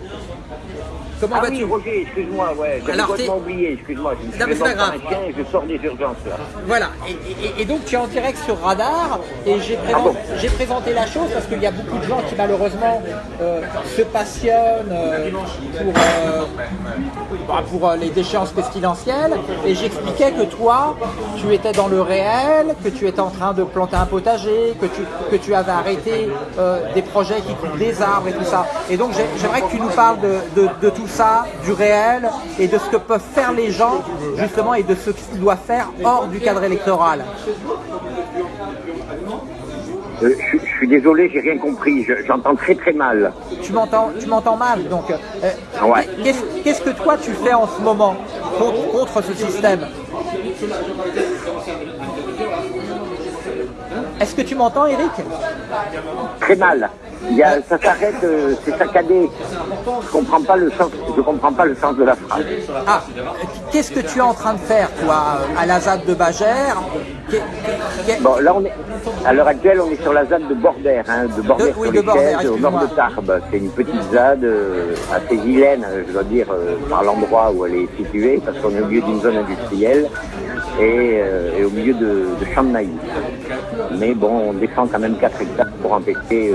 Comment Ah vas-tu oui, Roger, excuse-moi, ouais, j'avais complètement oublié, excuse-moi. Je me suis pas grave. dans un chien et je sors des urgences là. Voilà, et, et- et donc tu es en direct sur Radar et j'ai Ah présenté, j'ai présenté la chose parce qu'il y a beaucoup de gens qui malheureusement euh, se passionnent euh, pour, euh, bah, pour les déchéances pestilentielles et j'expliquais que toi, tu étais dans le réel, que tu étais en train de planter un potager, que tu, que tu avais arrêté des projets qui coupent des arbres et tout ça. Et donc j'ai- j'aimerais que tu nous parles de, de- de tout ça, du réel et de ce que peuvent faire les gens justement et de ce qu'ils doivent faire hors du cadre électoral. Euh, je, je suis désolé, j'ai rien compris, je- j'entends très très mal. Tu m'entends, tu m'entends mal, donc euh, Ouais. qu'est-ce, qu'est-ce que toi tu fais en ce moment contre, contre ce système? Est-ce que tu m'entends, Eric Très mal. Il y a, ça s'arrête, euh, c'est saccadé. Je comprends pas le sens, je comprends pas le sens de la phrase. Ah, qu'est-ce que tu es en train de faire, toi, à la ZAD de Bagère? Bon, là on est, à l'heure actuelle, on est sur la ZAD de Bordère, hein, de Bordère De- sur oui, les de Bordère, Chaises, au nord de. Tarbes. C'est une petite ZAD euh, assez vilaine, euh, je dois dire, euh, par l'endroit où elle est située, parce qu'on est au milieu d'une zone industrielle et, et au milieu de, de champs de maïs. Mais bon, on défend quand même 4 hectares pour empêcher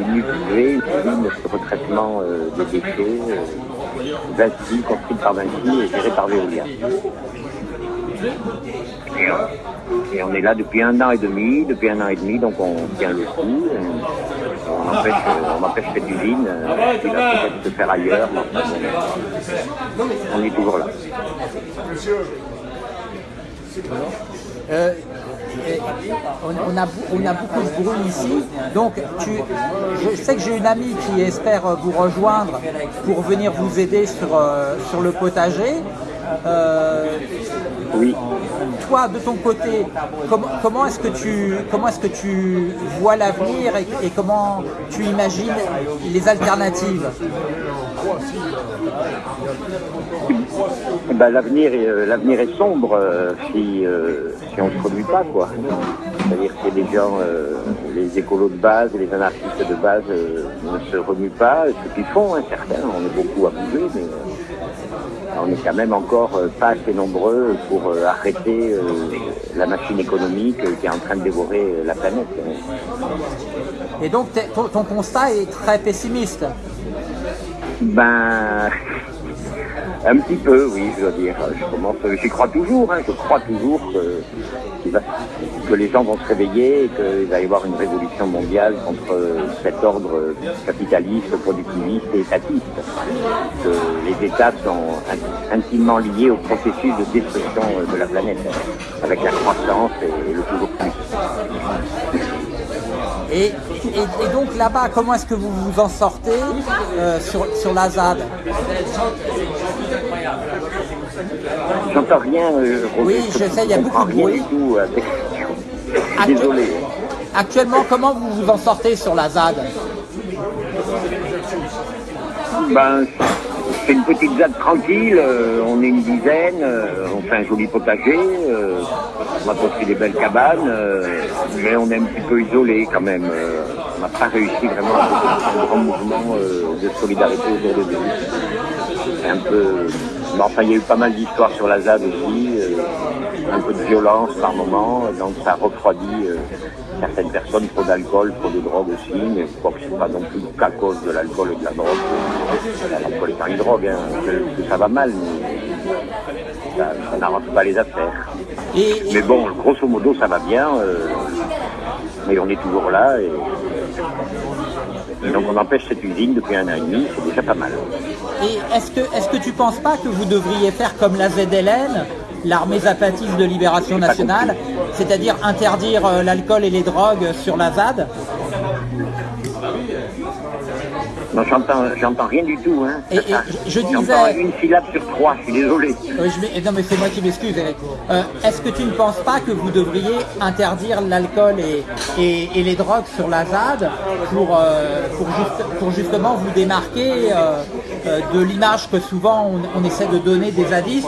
euh, usine de retraitement euh, des déchets, euh, Vinci, construite par Vinci et gérée par Veolia. Et on, et on est là depuis un an et demi, depuis un an et demi, donc on tient le coup. On empêche, euh, on empêche cette usine euh, va peut-être se faire ailleurs. bon, on est toujours là. Euh, euh, on, a, beaucoup de bruit ici, donc tu, je sais que j'ai une amie qui espère vous rejoindre pour venir vous aider sur, euh, sur le potager. Euh, Oui. toi, de ton côté, comment, comment est-ce que tu comment est-ce que tu vois l'avenir et, et comment tu imagines les alternatives? Eh ben, l'avenir est, euh, l'avenir est sombre euh, si, euh, si on ne se remue pas, quoi. C'est-à-dire que les gens, euh, les écolos de base, les anarchistes de base ne se remuent pas, ce qu'ils font, hein, certains, on est beaucoup à bouger, mais on est quand même encore euh, pas assez nombreux pour euh, arrêter euh, la machine économique qui est en train de dévorer la planète. Et donc ton, ton constat est très pessimiste. Ben, [LAUGHS] un petit peu, oui, je dois dire. Je commence, j'y crois toujours, hein, je crois toujours que, que les gens vont se réveiller et qu'il va y avoir une révolution mondiale contre cet ordre capitaliste, productiviste et étatiste. Que les États sont in- intimement liés au processus de destruction de la planète, avec la croissance et le toujours plus. Et donc là-bas, comment est-ce que vous vous en sortez euh, sur, sur la ZAD? J'entends rien, euh, Roger, Oui, je sais, il y a beaucoup de bruit. tout question. Désolé. Actuellement, comment vous vous en sortez sur la ZAD Ben, c'est une petite ZAD tranquille, euh, on est une dizaine, euh, on fait un joli potager, euh, on a construit des belles cabanes, euh, mais on est un petit peu isolé quand même. euh, on n'a pas réussi vraiment à faire un grand mouvement euh, de solidarité autour de nous. C'est un peu... Mais enfin, il y a eu pas mal d'histoires sur la ZAD aussi. euh, un peu de violence par moment, donc ça refroidit euh, certaines personnes, trop d'alcool, trop de drogue aussi, mais je crois que c'est pas non plus qu'à cause de l'alcool et de la drogue. L'alcool est pas une drogue, hein, que, que ça va mal, mais ça, ça n'arrange pas les affaires. Mais bon, grosso modo, ça va bien. euh, mais on est toujours là. Et, et donc on empêche cette usine depuis un an et demi, c'est déjà pas mal. et est-ce que, que tu penses pas que vous devriez faire comme la ZLN, l'armée zapatiste de libération nationale, c'est-à-dire interdire euh, l'alcool et les drogues sur la ZAD Non, j'entends, j'entends rien du tout. Hein. Et- et je disais- une syllabe sur trois, je suis désolé. Oui, je non mais c'est moi qui m'excuse Eric. Euh, Est-ce que tu ne penses pas que vous devriez interdire l'alcool et, et- les drogues sur la ZAD pour, euh, pour, juste- pour justement vous démarquer euh, de l'image que souvent on, on essaie de donner des zadistes?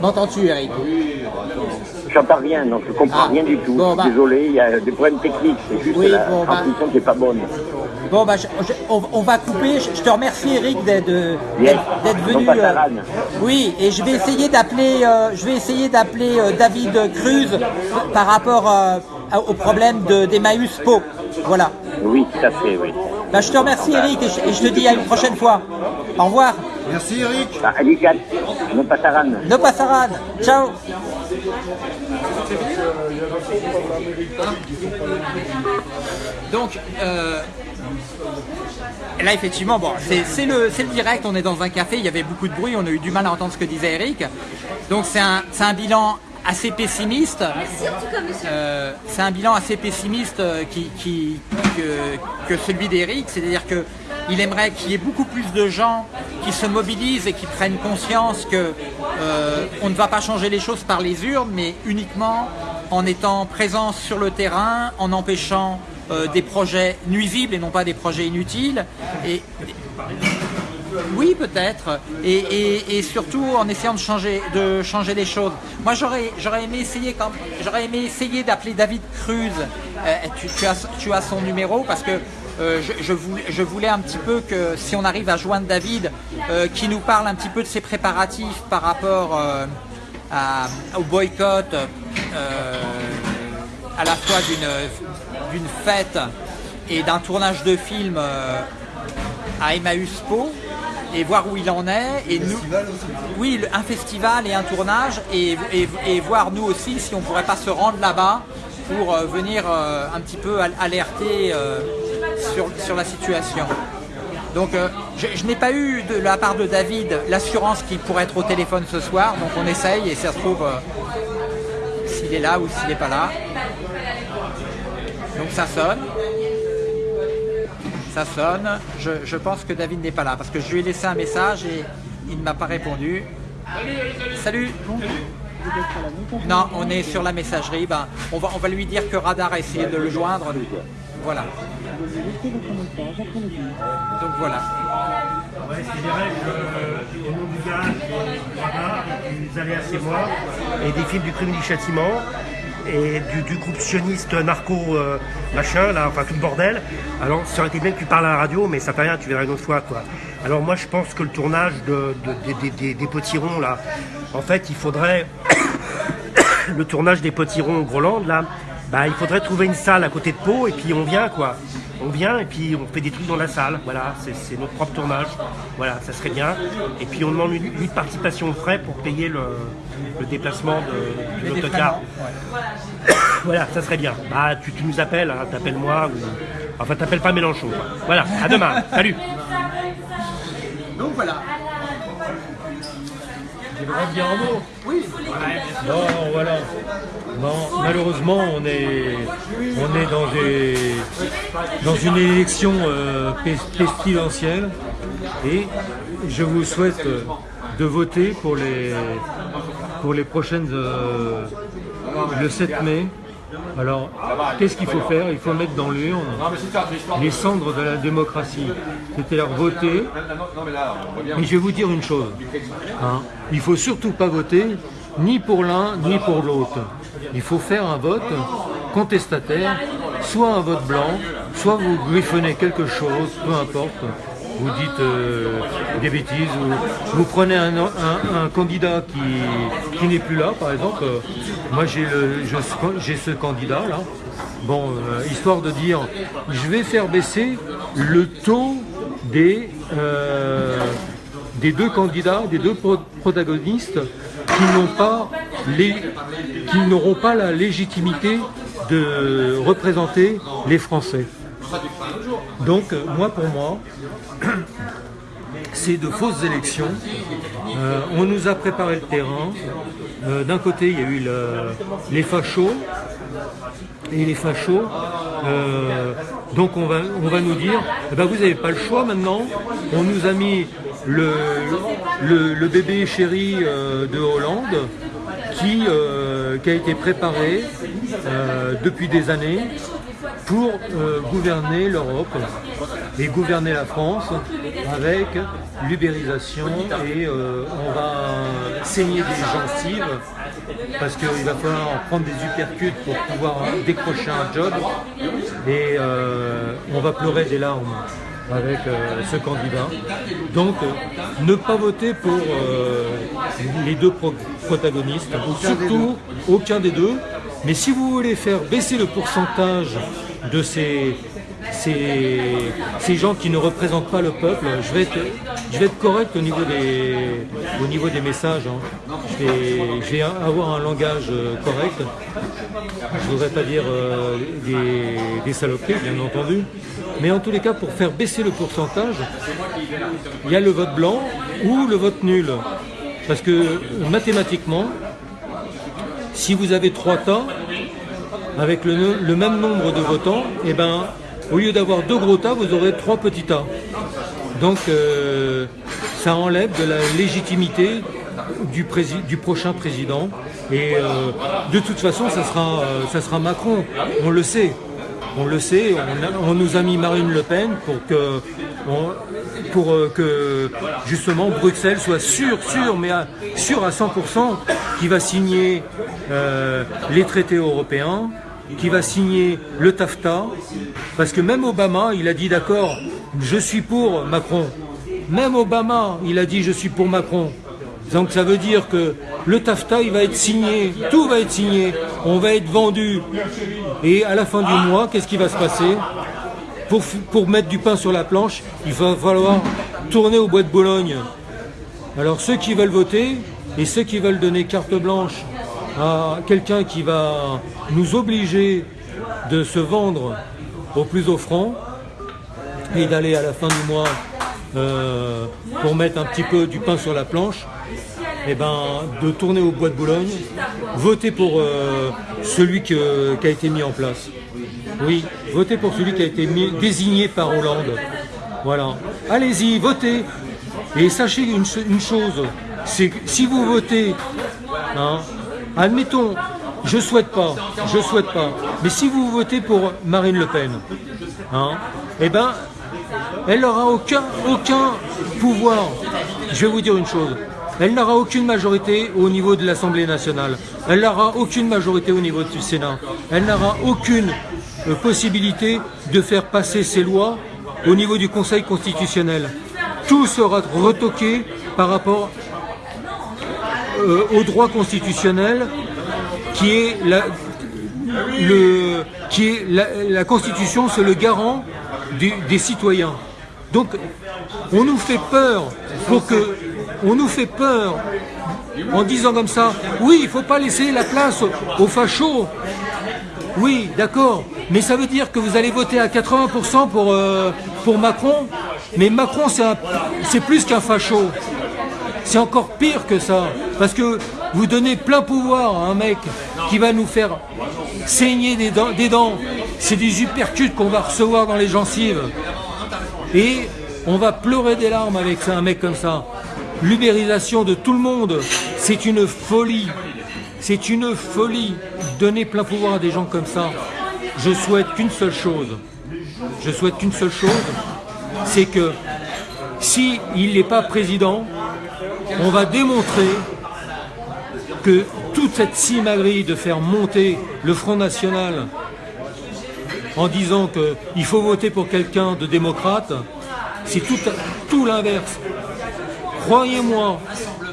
M'entends-tu Eric? J'entends rien, donc je comprends Ah, rien du tout. bon, je bah. suis désolé, il y a des problèmes techniques. C'est juste Oui, la bon, bah. transmission qui n'est pas bonne. Bon bah je- je- on, on va couper. Je, je te remercie Eric d'être Yes. venu. euh, oui, et je vais essayer d'appeler. euh, je vais essayer d'appeler euh, David Cruz par rapport euh, au problème de d'Emmaüs Po. Voilà. Oui, tout à fait, oui. Bah, je te remercie Eric et je, et je te dis à une prochaine fois. Au revoir. Merci Eric. Bah, Alicat, non pas Taran. No pasaran. Ciao. Donc, euh, là effectivement, bon, c'est le, direct, on est dans un café, il y avait beaucoup de bruit, on a eu du mal à entendre ce que disait Eric. Donc c'est un, bilan assez pessimiste. Euh, c'est un bilan assez pessimiste euh, qui, qui- que, que celui d'Eric, c'est-à-dire que il aimerait qu'il y ait beaucoup plus de gens qui se mobilisent et qui prennent conscience que euh, on ne va pas changer les choses par les urnes, mais uniquement en étant présent sur le terrain, en empêchant euh, des projets nuisibles et non pas des projets inutiles. Et, oui, peut-être. Et, surtout en essayant de changer, les choses. Moi, j'aurais, aimé essayer essayer d'appeler David Cruz. Euh, tu, tu as, tu as son numéro parce que euh, je, je voulais, je voulais un petit peu que si on arrive à joindre David, euh, qui nous parle un petit peu de ses préparatifs par rapport euh, à- au boycott. euh, à la fois d'une fête et d'un tournage de film à Emmaüs Po et voir où il en est et nous oui un festival et un tournage et, et- et voir nous aussi si on pourrait pas se rendre là-bas pour venir un petit peu al- alerter sur, la situation. Donc euh, je, n'ai pas eu de la part de David l'assurance qu'il pourrait être au téléphone ce soir, donc on essaye et ça se trouve euh, s'il est là ou s'il n'est pas là. Donc ça sonne. Ça sonne. Je, je pense que David n'est pas là parce que je lui ai laissé un message et il ne m'a pas répondu. Salut. Non, on est sur la messagerie. Ben, on, va, on va lui dire que Radar a essayé de le joindre. Voilà. Donc voilà. Ouais, je dirais que du moi, et des films du crime du châtiment, et du, groupe sioniste narco euh, machin, là, enfin tout le bordel. Alors ça aurait été bien que tu parles à la radio, mais ça fait rien, tu verras une autre fois quoi. Alors moi je pense que le tournage de, de- des- des- des- des potirons là, en fait il faudrait [COUGHS] le tournage des potirons au Groland là, bah il faudrait trouver une salle à côté de Pau et puis on vient quoi. On vient et puis on fait des trucs dans la salle, voilà, c'est notre propre tournage, voilà, ça serait bien. Et puis on demande une, une participation aux frais pour payer le, le déplacement de, l'autocar. ouais. Voilà, ça serait bien. Bah tu, tu nous appelles, hein, t'appelles-moi ou. Enfin t'appelles pas Mélenchon. quoi. Voilà, à demain, salut Donc voilà. J'aimerais dire un mot. Oui. Non, voilà. Non, malheureusement, on est, on est dans, une élection euh, et je vous souhaite euh, de voter pour les, pour les prochaines. euh, le 7 mai. Alors, qu'est-ce qu'il faut faire? Il faut mettre dans l'urne les cendres de la démocratie. C'est-à-dire voter mais je vais vous dire une chose. hein. Il faut surtout pas voter ni pour l'un ni pour l'autre. Il faut faire un vote contestataire, soit un vote blanc, soit vous griffonnez quelque chose, peu importe. Vous dites euh, des bêtises, ou vous prenez un, candidat qui, n'est plus là, par exemple. euh, moi, j'ai ce candidat-là. Bon, euh, histoire de dire, je vais faire baisser le taux des, euh, deux candidats, des deux pro- protagonistes qui n'auront pas la légitimité de représenter les Français. Donc, euh, moi, pour moi, [CLEARS THROAT] c'est de fausses élections. Euh, on nous a préparé le terrain. Euh, D'un côté, il y a eu le- les fachos. Et les fachos, donc on va, nous dire, eh ben, vous n'avez pas le choix maintenant. On nous a mis le, bébé chéri de Hollande qui, a été préparé depuis des années pour euh, gouverner l'Europe et gouverner la France avec l'ubérisation et euh, on va saigner des gencives parce qu'il va falloir prendre des uppercuts pour pouvoir décrocher un job et euh, on va pleurer des larmes avec ce candidat. Donc ne pas voter pour les deux pro- protagonistes, surtout aucun des deux. Mais si vous voulez faire baisser le pourcentage de ces, ces, ces gens qui ne représentent pas le peuple, je vais être, je vais être correct au niveau des, au niveau des messages. hein. Je, vais, avoir un langage euh, correct. Je ne voudrais pas dire euh, des, des saloperies, bien entendu. Mais en tous les cas, pour faire baisser le pourcentage, il y a le vote blanc ou le vote nul. Parce que mathématiquement, si vous avez trois tas, avec le, même nombre de votants, eh ben, au lieu d'avoir deux gros tas, vous aurez trois petits tas. Donc euh, ça enlève de la légitimité du, prochain président. Et euh, de toute façon, ça sera, euh, ça sera Macron, on le sait. On le sait, on, nous a mis Marine Le Pen pour que, pour que justement Bruxelles soit sûr, sûr, mais sûr à 100% qu'il va signer euh, les traités européens, qui va signer le TAFTA, parce que même Obama, il a dit d'accord, je suis pour Macron. Même Obama, il a dit je suis pour Macron. Donc ça veut dire que le TAFTA, il va être signé, tout va être signé, on va être vendu. Et à la fin du mois, qu'est-ce qui va se passer? Pour, pour mettre du pain sur la planche, il va falloir tourner au bois de Bologne. Alors ceux qui veulent voter et ceux qui veulent donner carte blanche à quelqu'un qui va nous obliger de se vendre au plus offrant et d'aller à la fin du mois euh, pour mettre un petit peu du pain sur la planche, et ben, de tourner au bois de Boulogne, voter pour euh, celui qui a été mis en place. Oui, votez pour celui qui a été désigné par Hollande. Voilà. Allez-y, votez. Et sachez une, ch- une chose, c'est que si vous votez, hein, admettons, je souhaite pas, je souhaite pas, mais si vous votez pour Marine Le Pen, hein, eh ben, elle n'aura aucun, aucun pouvoir. Je vais vous dire une chose. Elle n'aura aucune majorité au niveau de l'Assemblée nationale. Elle n'aura aucune majorité au niveau du Sénat. Elle n'aura aucune euh, possibilité de faire passer ses lois au niveau du Conseil constitutionnel. Tout sera retoqué par rapport euh, au droit constitutionnel qui est la, la, Constitution, c'est le garant des citoyens. Donc, on nous fait peur pour que, on nous fait peur en disant comme ça, oui, il faut pas laisser la place aux, fachos. Oui, d'accord, mais ça veut dire que vous allez voter à 80% pour, euh, pour Macron, mais Macron c'est plus qu'un facho. C'est encore pire que ça, parce que vous donnez plein pouvoir à un mec qui va nous faire saigner des dents. C'est des uppercuts qu'on va recevoir dans les gencives. Et on va pleurer des larmes avec ça, un mec comme ça. L'ubérisation de tout le monde, c'est une folie. C'est une folie. Donner plein pouvoir à des gens comme ça. Je souhaite qu'une seule chose. Je souhaite qu'une seule chose, c'est que si il n'est pas président, on va démontrer que toute cette simagrée de faire monter le Front National en disant qu'il faut voter pour quelqu'un de démocrate, C'est tout, tout l'inverse. Croyez-moi,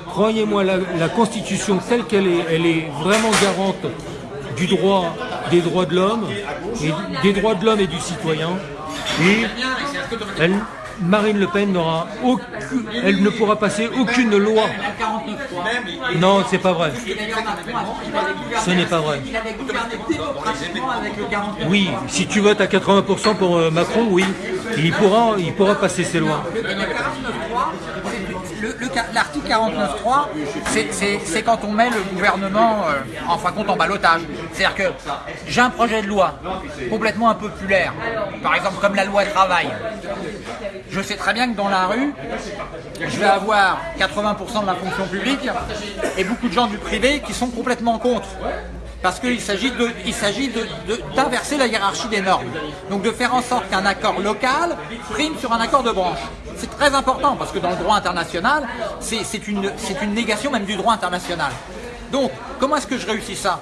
croyez-moi, la, la Constitution telle qu'elle est, elle est vraiment garante du droit, des droits de l'homme, et des droits de l'homme et du citoyen. Et elle, Marine Le Pen n'aura aucune, elle ne pourra passer aucune loi. Non, c'est pas vrai. Ce n'est pas vrai. Il avait gouverné démocratiquement avec le 49. Oui, si tu votes à 80% pour euh, Macron, oui, il pourra, il pourra passer ses lois. Le 49.3, le- le ca- L'article 49.3, c'est- quand on met le gouvernement, euh, en fin de compte, en balotage. C'est-à-dire que j'ai un projet de loi complètement impopulaire, par exemple comme la loi travail. Je sais très bien que dans la rue, je vais avoir 80% de la fonction publique et beaucoup de gens du privé qui sont complètement contre. Parce qu'il s'agit s'agit de- d'inverser la hiérarchie des normes. Donc de faire en sorte qu'un accord local prime sur un accord de branche. C'est très important parce que dans le droit international, c'est une, négation même du droit international. Donc, comment est-ce que je réussis ça?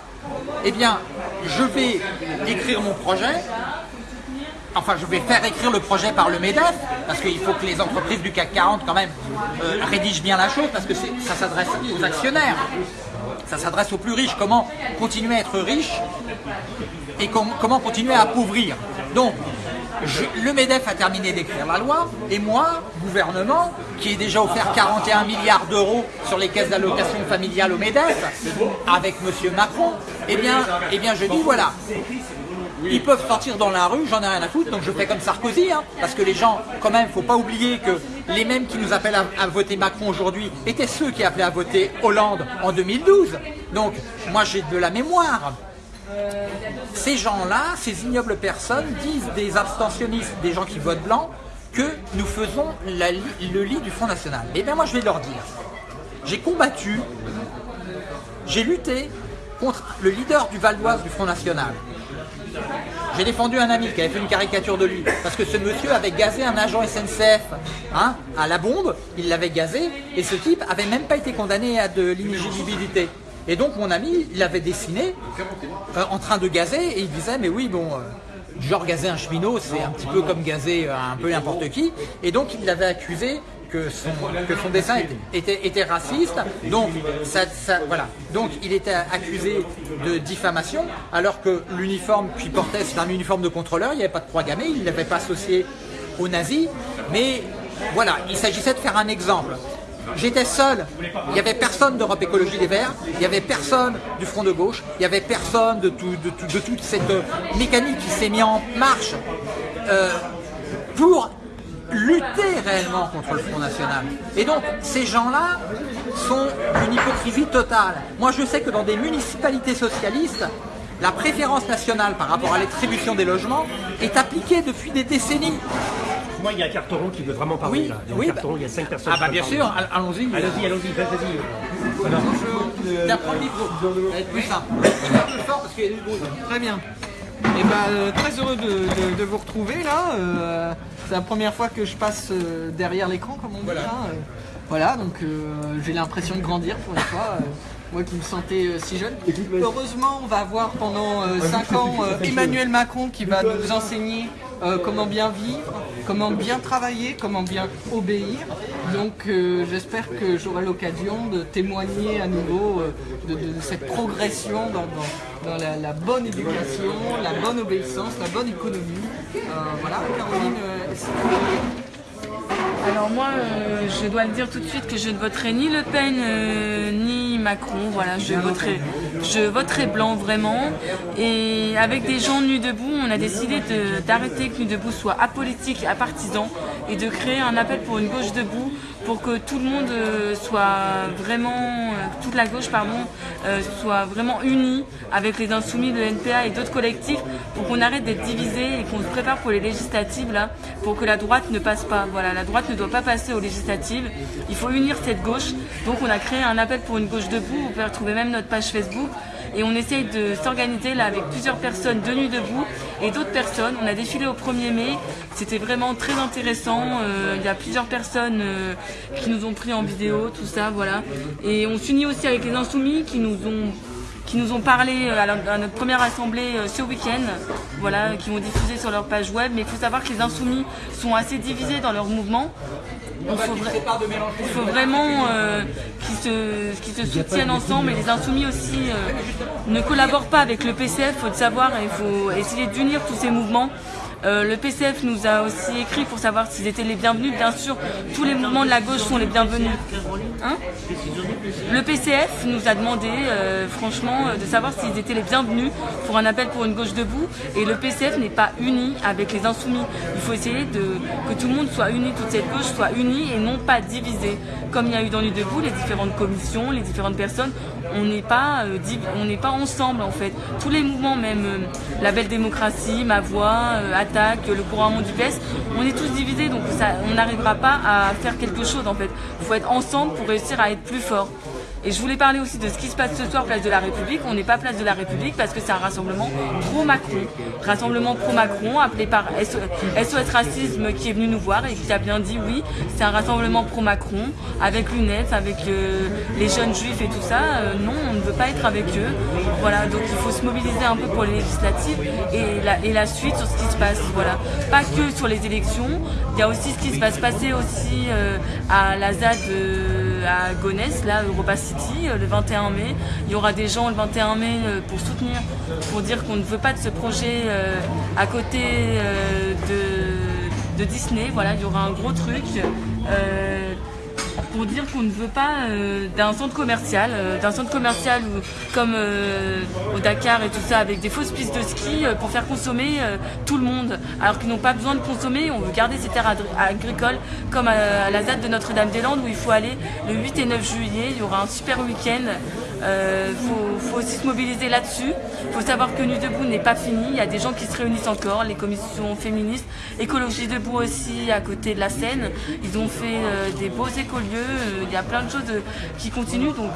Eh bien, je vais écrire mon projet, Enfin, je vais faire écrire le projet par le MEDEF, parce qu'il faut que les entreprises du CAC 40 quand même euh, rédigent bien la chose, parce que ça s'adresse aux actionnaires, ça s'adresse aux plus riches. Comment continuer à être riche et com- comment continuer à appauvrir. Donc, le MEDEF a terminé d'écrire la loi, et moi, gouvernement, qui ai déjà offert 41 milliards d'euros sur les caisses d'allocation familiale au MEDEF, avec M. Macron, eh bien, eh bien je dis voilà, ils peuvent sortir dans la rue, j'en ai rien à foutre, donc je fais comme Sarkozy, hein, parce que les gens, quand même, faut pas oublier que les mêmes qui nous appellent à, voter Macron aujourd'hui étaient ceux qui appelaient à voter Hollande en 2012. Donc, moi j'ai de la mémoire. Ces gens-là, ces ignobles personnes, disent des abstentionnistes, des gens qui votent blanc, que nous faisons le lit du Front National. Eh bien moi je vais leur dire, j'ai combattu, j'ai lutté contre le leader du Val d'Oise du Front National. J'ai défendu un ami qui avait fait une caricature de lui parce que ce monsieur avait gazé un agent SNCF hein, à la bombe, il l'avait gazé et ce type avait même pas été condamné à de l'inéligibilité. Et donc mon ami il l'avait dessiné euh, en train de gazer et il disait mais oui bon euh, genre gazer un cheminot c'est un petit peu comme gazer euh, un peu n'importe qui et donc il l'avait accusé que son, dessin était, raciste, donc voilà, donc il était accusé de diffamation, alors que l'uniforme qu'il portait c'est un uniforme de contrôleur, il n'y avait pas de croix gammée, il ne l'avait pas associé aux nazis, mais voilà, il s'agissait de faire un exemple. J'étais seul, il n'y avait personne d'Europe Écologie Les Verts, il n'y avait personne du Front de Gauche, il n'y avait personne de toute cette euh, mécanique qui s'est mise en marche euh, pour lutter réellement contre le Front National. Et donc, ces gens-là sont d'une hypocrisie totale. Moi, je sais que dans des municipalités socialistes, la préférence nationale par rapport à l'attribution des logements est appliquée depuis des décennies. Moi, il y a un carteron qui veut vraiment parler Oui, là. Il y a oui, carteron, bah- il y a cinq personnes Ah bah bien sûr, allons-y. Allez-y, allons-y, vas-y. Tiens, prends le micro, ça va être plus simple. Il va plus fort parce qu'il y a du bruit. Très bien. Et bah, euh, très heureux de, de- de vous retrouver là. Euh, c'est la première fois que je passe euh, derrière l'écran, comme on dit. là. Euh, voilà, donc euh, j'ai l'impression de grandir pour une fois. moi qui me sentais euh, si jeune. Heureusement, on va avoir pendant 5 ans euh, Emmanuel Macron qui va nous enseigner euh, comment bien vivre, comment bien travailler, comment bien obéir. Donc euh, j'espère que j'aurai l'occasion de témoigner à nouveau euh, de, cette progression dans, la, bonne éducation, la bonne obéissance, la bonne économie. Voilà, Caroline, Alors moi, euh, je dois le dire tout de suite que je ne voterai ni Le Pen euh, ni Macron. Voilà, je voterai, je voterai blanc vraiment. Et avec des gens nus debout, on a décidé d'arrêter que Nus debout soit apolitique, apartisan, et de créer un appel pour une gauche debout, pour que tout le monde euh, soit vraiment, euh, toute la gauche pardon, euh, soit vraiment unie avec les insoumis de NPA et d'autres collectifs, pour qu'on arrête d'être divisés et qu'on se prépare pour les législatives là, pour que la droite ne passe pas. Voilà, la droite ne doit pas passer aux législatives. Il faut unir cette gauche. Donc on a créé un appel pour une gauche debout. Vous pouvez retrouver même notre page Facebook. Et on essaye de s'organiser là avec plusieurs personnes de nuit debout et d'autres personnes. On a défilé au 1er mai. C'était vraiment très intéressant. Euh, il y a plusieurs personnes euh, qui nous ont pris en vidéo, tout ça, voilà. Et on s'unit aussi avec les insoumis qui nous ont qui nous ont parlé euh, à, notre première assemblée ce week-end, voilà, qui vont diffuser sur leur page web. Mais il faut savoir que les insoumis sont assez divisés dans leur mouvement. Il faut, vra- il faut vraiment euh, qu'ils se, soutiennent ensemble et les insoumis aussi euh, ne collaborent pas avec le PCF, il faut le savoir, et il faut essayer d'unir tous ces mouvements. Euh, le PCF nous a aussi écrit pour savoir s'ils étaient les bienvenus. Bien sûr, tous les mouvements de la gauche sont les bienvenus. Hein le PCF nous a demandé, euh, franchement, euh, de savoir s'ils étaient les bienvenus pour un appel pour une gauche debout. Et le PCF n'est pas uni avec les insoumis. Il faut essayer que tout le monde soit uni, toute cette gauche soit unie et non pas divisée. Comme il y a eu dans Nuit debout, les différentes commissions, les différentes personnes, on n'est pas, euh, on n'est pas ensemble en fait. Tous les mouvements, même euh, la Belle Démocratie, Ma Voix, euh, Attaque, le courant du PS, on est tous divisés, donc on n'arrivera pas à faire quelque chose en fait. Il faut être ensemble pour réussir à être plus fort. Et je voulais parler aussi de ce qui se passe ce soir, place de la République. On n'est pas place de la République parce que c'est un rassemblement pro-Macron. Rassemblement pro-Macron appelé par SOS Racisme qui est venu nous voir et qui a bien dit oui, c'est un rassemblement pro-Macron avec l'UNEF, avec euh, les jeunes juifs et tout ça. Euh, non, on ne veut pas être avec eux. Voilà, donc il faut se mobiliser un peu pour les législatives et la, suite sur ce qui se passe. Voilà, pas que sur les élections. Il y a aussi ce qui se va se passer aussi euh, à la ZAD. À Gonesse, là, Europa City, euh, le 21 mai. Il y aura des gens le 21 mai euh, pour soutenir, pour dire qu'on ne veut pas de ce projet euh, à côté de Disney. Voilà, il y aura un gros truc. Pour dire qu'on ne veut pas euh, d'un centre commercial, euh, d'un centre commercial comme euh, au Dakar et tout ça, avec des fausses pistes de ski pour faire consommer tout le monde, alors qu'ils n'ont pas besoin de consommer. On veut garder ces terres agri- agricoles comme à la date de Notre-Dame-des-Landes où il faut aller le 8 et 9 juillet. Il y aura un super week-end. Il faut, faut aussi se mobiliser là-dessus. Il faut savoir que Nu Debout n'est pas fini. Il y a des gens qui se réunissent encore, les commissions féministes, Écologie Debout aussi à côté de la Seine. Ils ont fait euh, des beaux écolieux. Euh, Il y a plein de choses euh, qui continuent. Donc,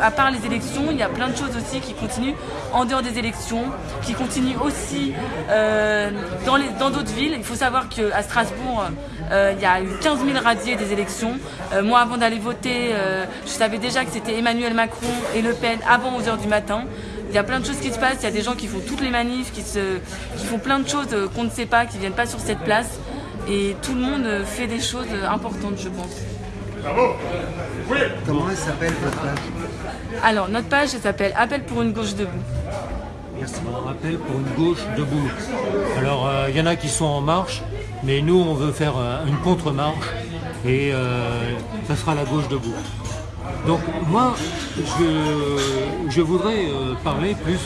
à, part les élections, il y a plein de choses aussi qui continuent en dehors des élections, qui continuent aussi euh, dans d'autres villes. Il faut savoir qu'à Strasbourg, euh, il y a eu 15 000 radiés des élections. Euh, moi, avant d'aller voter, euh, je savais déjà que c'était Emmanuel Macron et Le Pen avant 11h du matin. Il y a plein de choses qui se passent. Il y a des gens qui font toutes les manifs, qui, se, qui font plein de choses euh, qu'on ne sait pas, qui viennent pas sur cette place. Et tout le monde euh, fait des choses euh, importantes, je pense. Comment elle s'appelle votre page Alors, notre page, elle s'appelle Appel pour une gauche debout. On rappelle pour une gauche debout. Alors, euh, il y en a qui sont en marche, mais nous, on veut faire euh, une contre-marche et euh, ça sera la gauche debout. Donc, moi, je, je voudrais euh, parler plus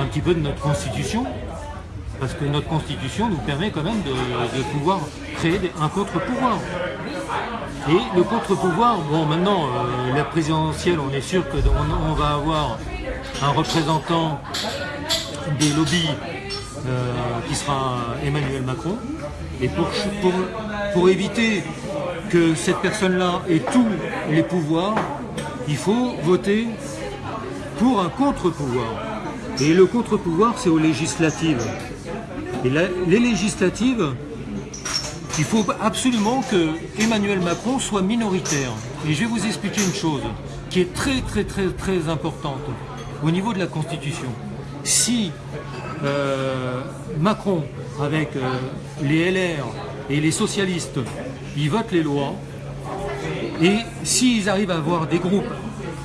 un petit peu de notre constitution, parce que notre constitution nous permet quand même de, de pouvoir créer un contre-pouvoir. Et le contre-pouvoir, bon maintenant, la présidentielle, on est sûr qu'on on va avoir un représentant des lobbies qui sera Emmanuel Macron. Et pour, éviter que cette personne-là ait tous les pouvoirs, il faut voter pour un contre-pouvoir. Et le contre-pouvoir, c'est aux législatives. Et les législatives, il faut absolument que Emmanuel Macron soit minoritaire. Et je vais vous expliquer une chose qui est très très très très importante au niveau de la Constitution. Si euh, Macron, avec euh, les LR et les socialistes, ils votent les lois, et s'ils arrivent à avoir des groupes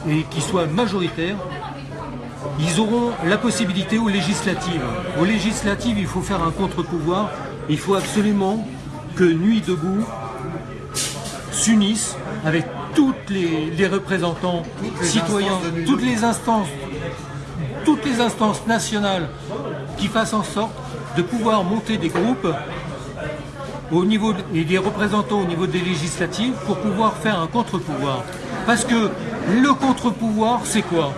et qui soient majoritaires, ils auront la possibilité aux législatives. Aux législatives, il faut faire un contre-pouvoir. Il faut absolument que Nuit debout s'unisse avec toutes les, les représentants les citoyens, toutes les instances, toutes les instances nationales qui fassent en sorte de pouvoir monter des groupes au niveau et des représentants au niveau des législatives pour pouvoir faire un contre-pouvoir. Parce que le contre-pouvoir, c'est quoi?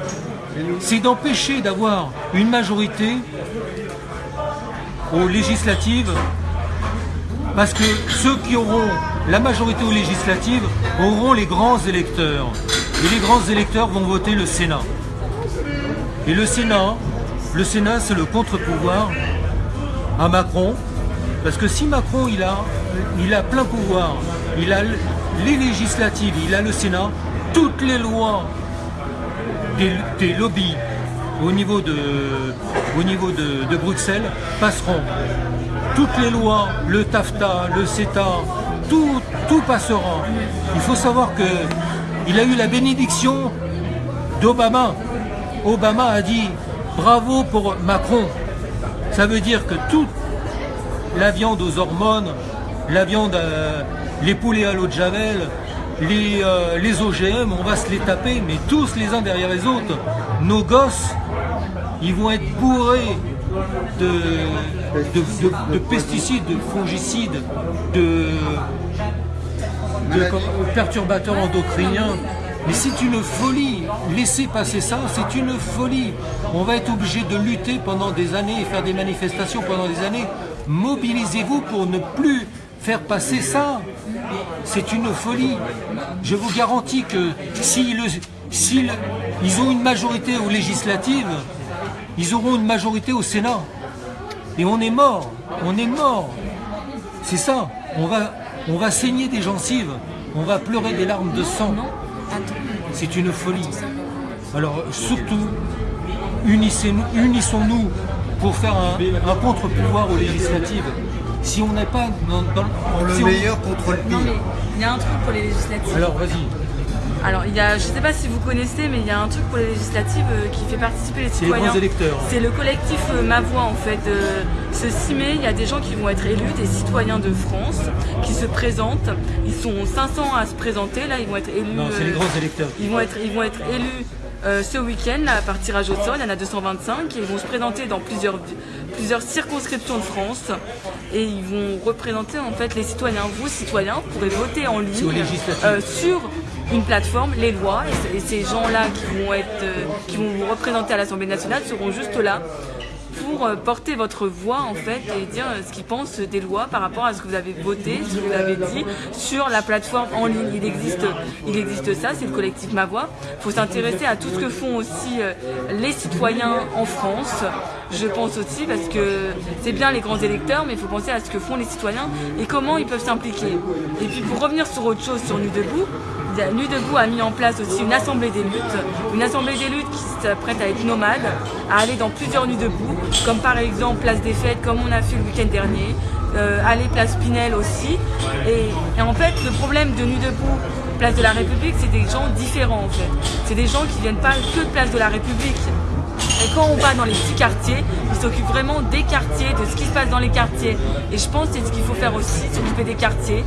C'est d'empêcher d'avoir une majorité aux législatives parce que ceux qui auront la majorité aux législatives auront les grands électeurs. Et les grands électeurs vont voter le Sénat. Et le Sénat, le Sénat c'est le contre-pouvoir à Macron. Parce que si Macron il a, plein pouvoir, il a les législatives, il a le Sénat, toutes les lois des, lobbies au niveau de, Bruxelles passeront. Toutes les lois, le TAFTA, le CETA, tout, tout passera. Il faut savoir que il a eu la bénédiction d'Obama. Obama a dit bravo pour Macron. Ça veut dire que toute la viande aux hormones, la viande, euh, les poulets à l'eau de Javel, les, euh, les OGM, on va se les taper, mais tous les uns derrière les autres. Nos gosses, ils vont être bourrés de, de, de- de pesticides, de fongicides, de, perturbateurs endocriniens. Mais c'est une folie. Laissez passer ça, c'est une folie. On va être obligé de lutter pendant des années et faire des manifestations pendant des années. Mobilisez-vous pour ne plus faire passer ça. C'est une folie. Je vous garantis que ils ont une majorité aux législatives, ils auront une majorité au Sénat. Et on est mort. On est mort. C'est ça. On va, on va saigner des gencives. On va pleurer des larmes de sang. C'est une folie. Alors surtout, unissons-nous pour faire un, un contre-pouvoir aux législatives. Si on n'est pas dans, dans- le si on- meilleur contre le Non, mais il y a un truc pour les législatives. Alors vas-y. Alors, il y a, je ne sais pas si vous connaissez, mais il y a un truc pour les législatives euh, qui fait participer les C'est les citoyens. grands électeurs. C'est le collectif euh, Ma Voix, en fait. Euh, ce 6 mai, il y a des gens qui vont être élus, des citoyens de France, qui se présentent. Ils sont 500 à se présenter, là, ils vont être élus. Non, c'est les euh, grands électeurs. Ils vont être, ils vont être élus euh, ce week-end, là, par tirage au sort. Il y en a 225 et ils vont se présenter dans plusieurs, plusieurs circonscriptions de France et ils vont représenter en fait les citoyens. Vous, citoyens, pourrez voter en ligne euh, sur une plateforme, les lois, et, ces gens-là qui vont être, euh, qui vont vous représenter à l'Assemblée nationale seront juste là pour euh, porter votre voix en fait et dire euh, ce qu'ils pensent des lois par rapport à ce que vous avez voté, ce que vous avez dit sur la plateforme en ligne. Il existe, il existe ça, c'est le collectif Ma Voix. Il faut s'intéresser à tout ce que font aussi les citoyens en France. Je pense aussi parce que c'est bien les grands électeurs, mais il faut penser à ce que font les citoyens et comment ils peuvent s'impliquer. Et puis pour revenir sur autre chose, sur Nu Debout, il y a- Nu Debout a mis en place aussi une assemblée des luttes, une assemblée des luttes qui s'apprête à être nomade, à aller dans plusieurs Nuits Debout, comme par exemple Place des Fêtes, comme on a fait le week-end dernier, euh, aller Place Pinel aussi. Et, en fait, le problème de Nuits Debout, Place de la République, c'est des gens différents en fait. C'est des gens qui viennent pas que de Place de la République. Et quand on va dans les petits quartiers, ils s'occupent vraiment des quartiers, de ce qui se passe dans les quartiers. Et je pense que c'est ce qu'il faut faire aussi, s'occuper des quartiers.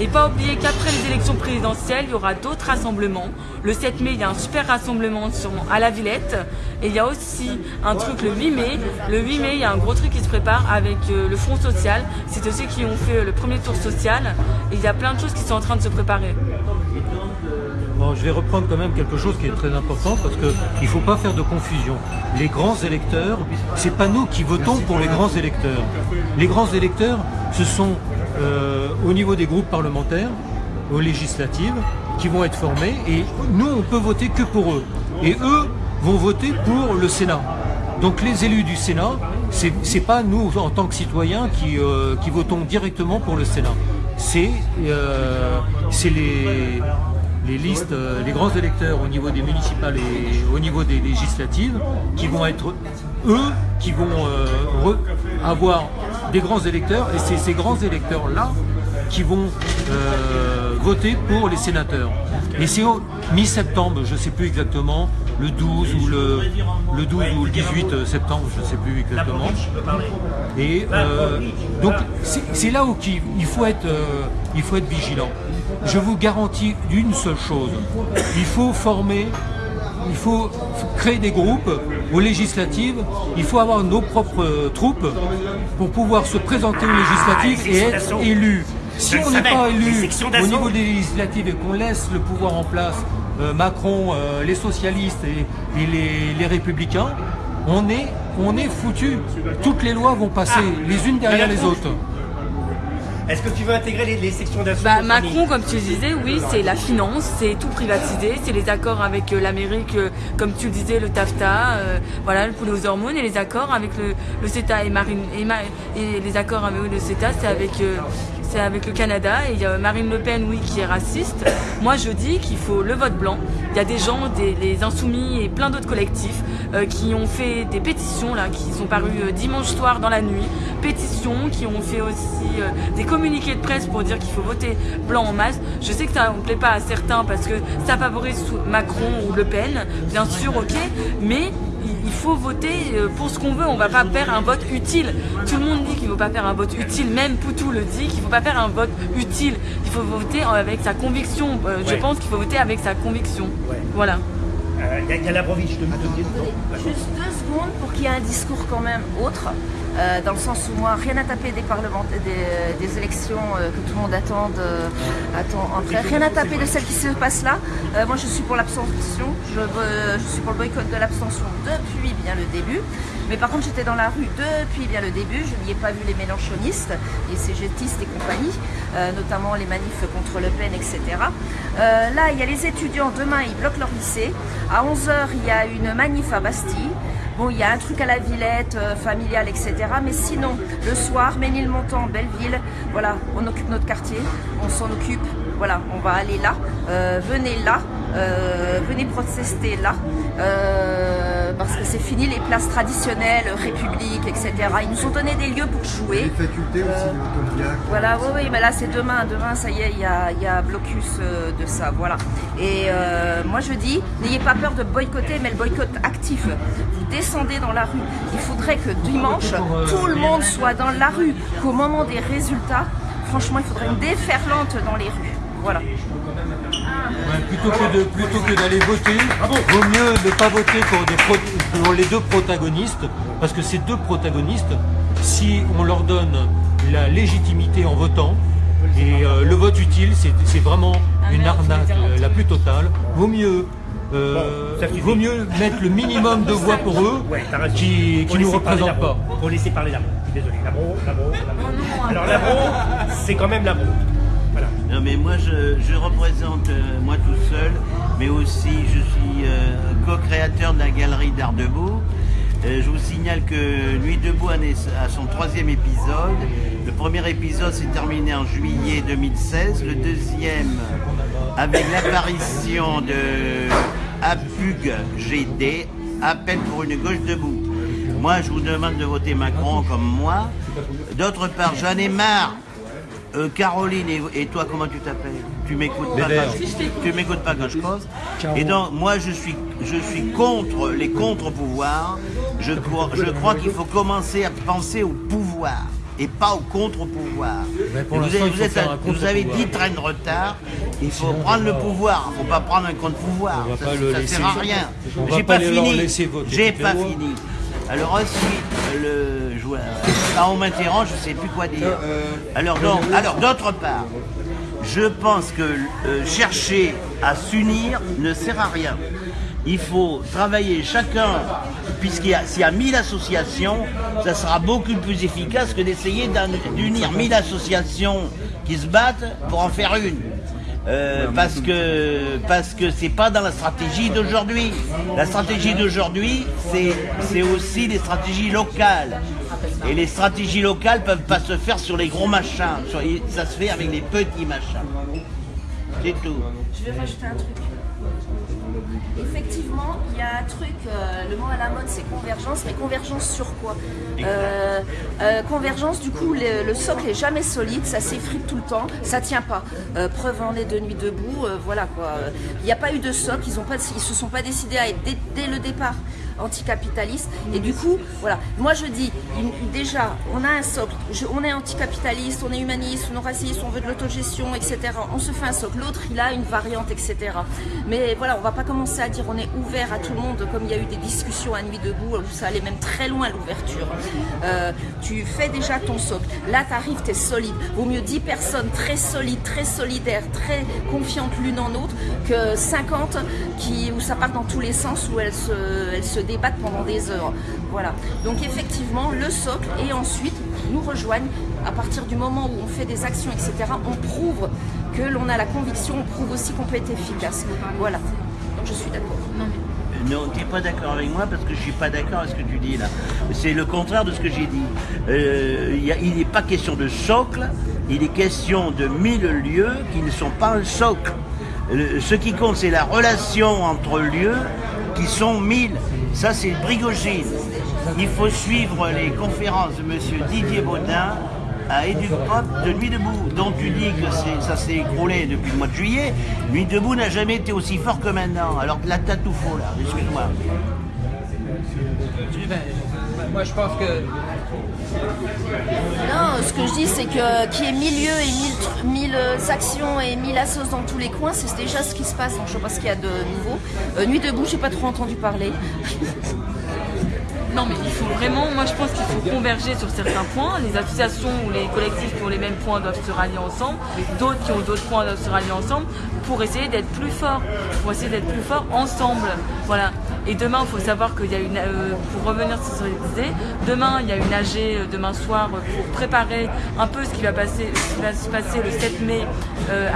Et pas oublier qu'après les élections présidentielles, il y aura d'autres rassemblements. Le 7 mai, il y a un super rassemblement sûrement à la Villette. Et il y a aussi un truc le 8 mai. Le 8 mai, il y a un gros truc qui se prépare avec euh, le Front Social. C'est ceux qui ont fait euh, le premier tour social. Et il y a plein de choses qui sont en train de se préparer. Bon, je vais reprendre quand même quelque chose qui est très important parce qu'il ne faut pas faire de confusion. Les grands électeurs, c'est pas nous qui votons pour les grands électeurs. Les grands électeurs, ce sont euh, au niveau des groupes parlementaires, aux législatives, qui vont être formés et nous, on peut voter que pour eux. Et eux vont voter pour le Sénat. Donc les élus du Sénat, c'est c'est pas nous en tant que citoyens qui, euh, votons directement pour le Sénat. C'est euh, les, listes, les grands électeurs au niveau des municipales et au niveau des législatives qui vont être eux qui vont avoir des grands électeurs et c'est ces grands électeurs-là qui vont euh, voter pour les sénateurs. Et c'est au mi-septembre, je ne sais plus exactement, le 12 ou le, le 12 ou le 18 septembre, je ne sais plus exactement. Et euh, donc c'est là où euh, il faut être vigilant. Je vous garantis d'une seule chose, il faut former, il faut créer des groupes aux législatives, il faut avoir nos propres troupes pour pouvoir se présenter aux législatives les et être élu. Si Je on n'est pas élu au niveau des législatives et qu'on laisse le pouvoir en place, euh, Macron, euh, les socialistes et, et les, les républicains, on est, on est foutu. Toutes les lois vont passer les unes derrière les autres. Est-ce que tu veux intégrer les, les sections d'assaut Bah, Macron, comme tu le disais, oui, c'est la finance, c'est tout privatisé, c'est les accords avec euh, l'Amérique, euh, comme tu le disais, le TAFTA, euh, voilà, le poulet aux hormones, et les accords avec le, le CETA et, Marine, et, Ma- et les accords avec le CETA, c'est avec, euh, c'est avec le Canada. Et il y a Marine Le Pen, oui, qui est raciste. Moi, je dis qu'il faut le vote blanc. Il y a des gens, des, les Insoumis et plein d'autres collectifs euh, qui ont fait des pétitions, là, qui sont parues euh, dimanche soir dans la nuit. Pétitions, qui ont fait aussi euh, des communiqués de presse pour dire qu'il faut voter blanc en masse. Je sais que ça ne plaît pas à certains parce que ça favorise Macron ou Le Pen, bien sûr, ok, mais il faut voter euh, pour ce qu'on veut, on va pas faire un vote utile. Tout le monde dit qu'il ne faut pas faire un vote utile, même Poutou le dit qu'il ne faut pas faire un vote utile. Il faut voter avec sa conviction. Euh, Je Ouais. pense qu'il faut voter avec sa conviction. Voilà. Il y a, il y a Labrovitch de Juste deux secondes pour qu'il y ait un discours quand même autre, euh, dans le sens où moi, rien à taper des parlementaires, des, des élections euh, que tout le monde attend, euh, attend en prêt. Rien à taper de celles qui se passent là. Euh, moi, je suis pour l'abstention. Je, je suis pour le boycott de l'abstention depuis bien le début. Mais par contre, j'étais dans la rue depuis bien le début. Je n'y ai pas vu les mélanchonistes, les cégétistes et compagnie, euh, notamment les manifs contre Le Pen, etc. Euh, là, il y a les étudiants. Demain, ils bloquent leur lycée. À 11h, il y a une manif à Bastille. Bon, il y a un truc à la Villette, euh, familial, etc. Mais sinon, le soir, Ménilmontant, Belleville, voilà, on occupe notre quartier, on s'en occupe. Voilà, on va aller là. Euh, venez là. Euh, venez protester là. Euh, parce que c'est fini les places traditionnelles, République, etc. Ils nous ont donné des lieux pour jouer. Les facultés aussi, voilà, oui, oui, mais là c'est demain. Demain, ça y est, il y a, y a blocus de ça. Voilà. Et euh, moi je dis, n'ayez pas peur de boycotter, mais le boycott actif. Vous descendez dans la rue. Il faudrait que dimanche, tout le monde soit dans la rue. Qu'au moment des résultats, franchement, il faudrait une déferlante dans les rues. Voilà. Ouais, plutôt que de plutôt que d'aller voter, vaut mieux ne pas voter pour, des pro- pour les deux protagonistes, parce que ces deux protagonistes, si on leur donne la légitimité en votant, et euh, le vote utile, c'est vraiment une arnaque euh, la plus totale. Vaut mieux euh, vaut mieux mettre le minimum de voix pour eux Ouais, qui, qui nous représentent pas. Faut laisser parler Labro. Je suis désolé. Labro, Labro, Labro. Alors Labro, c'est quand même Labro. Non mais moi je, je représente euh, moi tout seul, mais aussi je suis euh, co-créateur de la galerie d'Art Debout. Euh, je vous signale que Nuit debout à son troisième épisode. Le premier épisode s'est terminé en juillet 2016. Le deuxième avec l'apparition de APUG GD, Appel pour une gauche debout. Moi je vous demande de voter Macron comme moi. D'autre part, j'en ai marre euh, Caroline et, et toi, comment tu t'appelles? Tu m'écoutes pas, Bébert. quand je- tu m'écoutes pas quand je cause. Et donc, moi, je suis, je suis contre les contre-pouvoirs. Je crois, je crois qu'il faut commencer à penser au pouvoir et pas au contre-pouvoir. Vous, avez- il vous faut êtes faire à- un vous avez contre-pouvoir. 10 trains de retard. Il faut prendre le pouvoir. Il ne faut pas prendre un contre-pouvoir. Ça, laisser- sert à rien. J'ai pas pas, fini. J'ai pas fini. Alors ensuite, le joueur. Quand on m'interroge, je sais plus quoi dire. Alors alors d'autre part, je pense que euh, chercher à s'unir ne sert à rien. Il faut travailler chacun, puisqu'il y a, s'il y a 1000 associations, ça sera beaucoup plus efficace que d'essayer d'unir 1000 associations qui se battent pour en faire une. Euh, parce que parce que c'est pas dans la stratégie d'aujourd'hui. La stratégie d'aujourd'hui, c'est aussi des stratégies locales. Et les stratégies locales peuvent pas se faire sur les gros machins. Ça se fait avec les petits machins. C'est tout. Je vais rajouter un truc. Effectivement, il y a un truc, euh, le mot à la mode c'est convergence, mais convergence sur quoi? Euh, euh, Convergence, du coup, le, le socle est jamais solide, ça s'effrite tout le temps, ça tient pas. Preuve en est de nuit debout, voilà quoi. Il n'y a pas eu de socle, ils, ils se sont pas décidés à être dès, dès le départ anticapitalistes. Et du coup, voilà, moi je dis, déjà, on a un socle, on est anticapitaliste, on est humaniste, non raciste, on veut de l'autogestion, etc. On se fait un socle. L'autre, il a une variante, etc. Mais voilà, on va pas commencer à dire on est ouvert à tout le monde, comme il y a eu des discussions à Nuit Debout, où ça allait même très loin l'ouverture. Euh, tu fais déjà ton socle. Là, tu arrives, tu es solide. Vaut mieux 10 personnes très solides, très solidaires, très confiantes l'une en l'autre, que 50 qui, où ça part dans tous les sens, où elles se, elles se débattent pendant des heures. Voilà. Donc effectivement, le socle, et ensuite, nous rejoignent à partir du moment où on fait des actions, etc. On prouve que l'on a la conviction, on prouve aussi qu'on peut être efficace. Voilà. Donc je suis d'accord. Non, tu n'es pas d'accord avec moi parce que je suis pas d'accord avec ce que tu dis là. C'est le contraire de ce que j'ai dit. Euh, il y a- il n'est pas question de socle, il est question de mille lieux qui ne sont pas un socle. Le- ce qui compte, c'est la relation entre lieux qui sont mille. Ça, c'est Brigogine. Il faut suivre les conférences de M. Didier Baudin à Éducpop de Nuit Debout, dont tu dis que ça s'est écroulé depuis le mois de juillet. Nuit Debout n'a jamais été aussi fort que maintenant. Alors t'as tout faux, là. Excuse-moi. Moi, je pense que Non, ce que je dis, c'est que qu'il y ait mille lieux et mille, euh, actions et mille assos dans tous les coins, c'est déjà ce qui se passe. Donc, je sais pas ce qu'il y a de nouveau. Euh, Nuit debout, j'ai pas trop entendu parler. [LAUGHS] Non, mais il faut vraiment, moi je pense qu'il faut converger sur certains points. Les associations ou les collectifs qui ont les mêmes points doivent se rallier ensemble, d'autres qui ont d'autres points doivent se rallier ensemble pour essayer d'être plus forts, pour essayer d'être plus forts ensemble. Voilà. Et demain, il faut savoir qu'il y a une, euh, pour revenir sur ce que demain il y a une AG euh, demain soir euh, pour préparer un peu ce qui va, passer, ce qui va se passer le 7 mai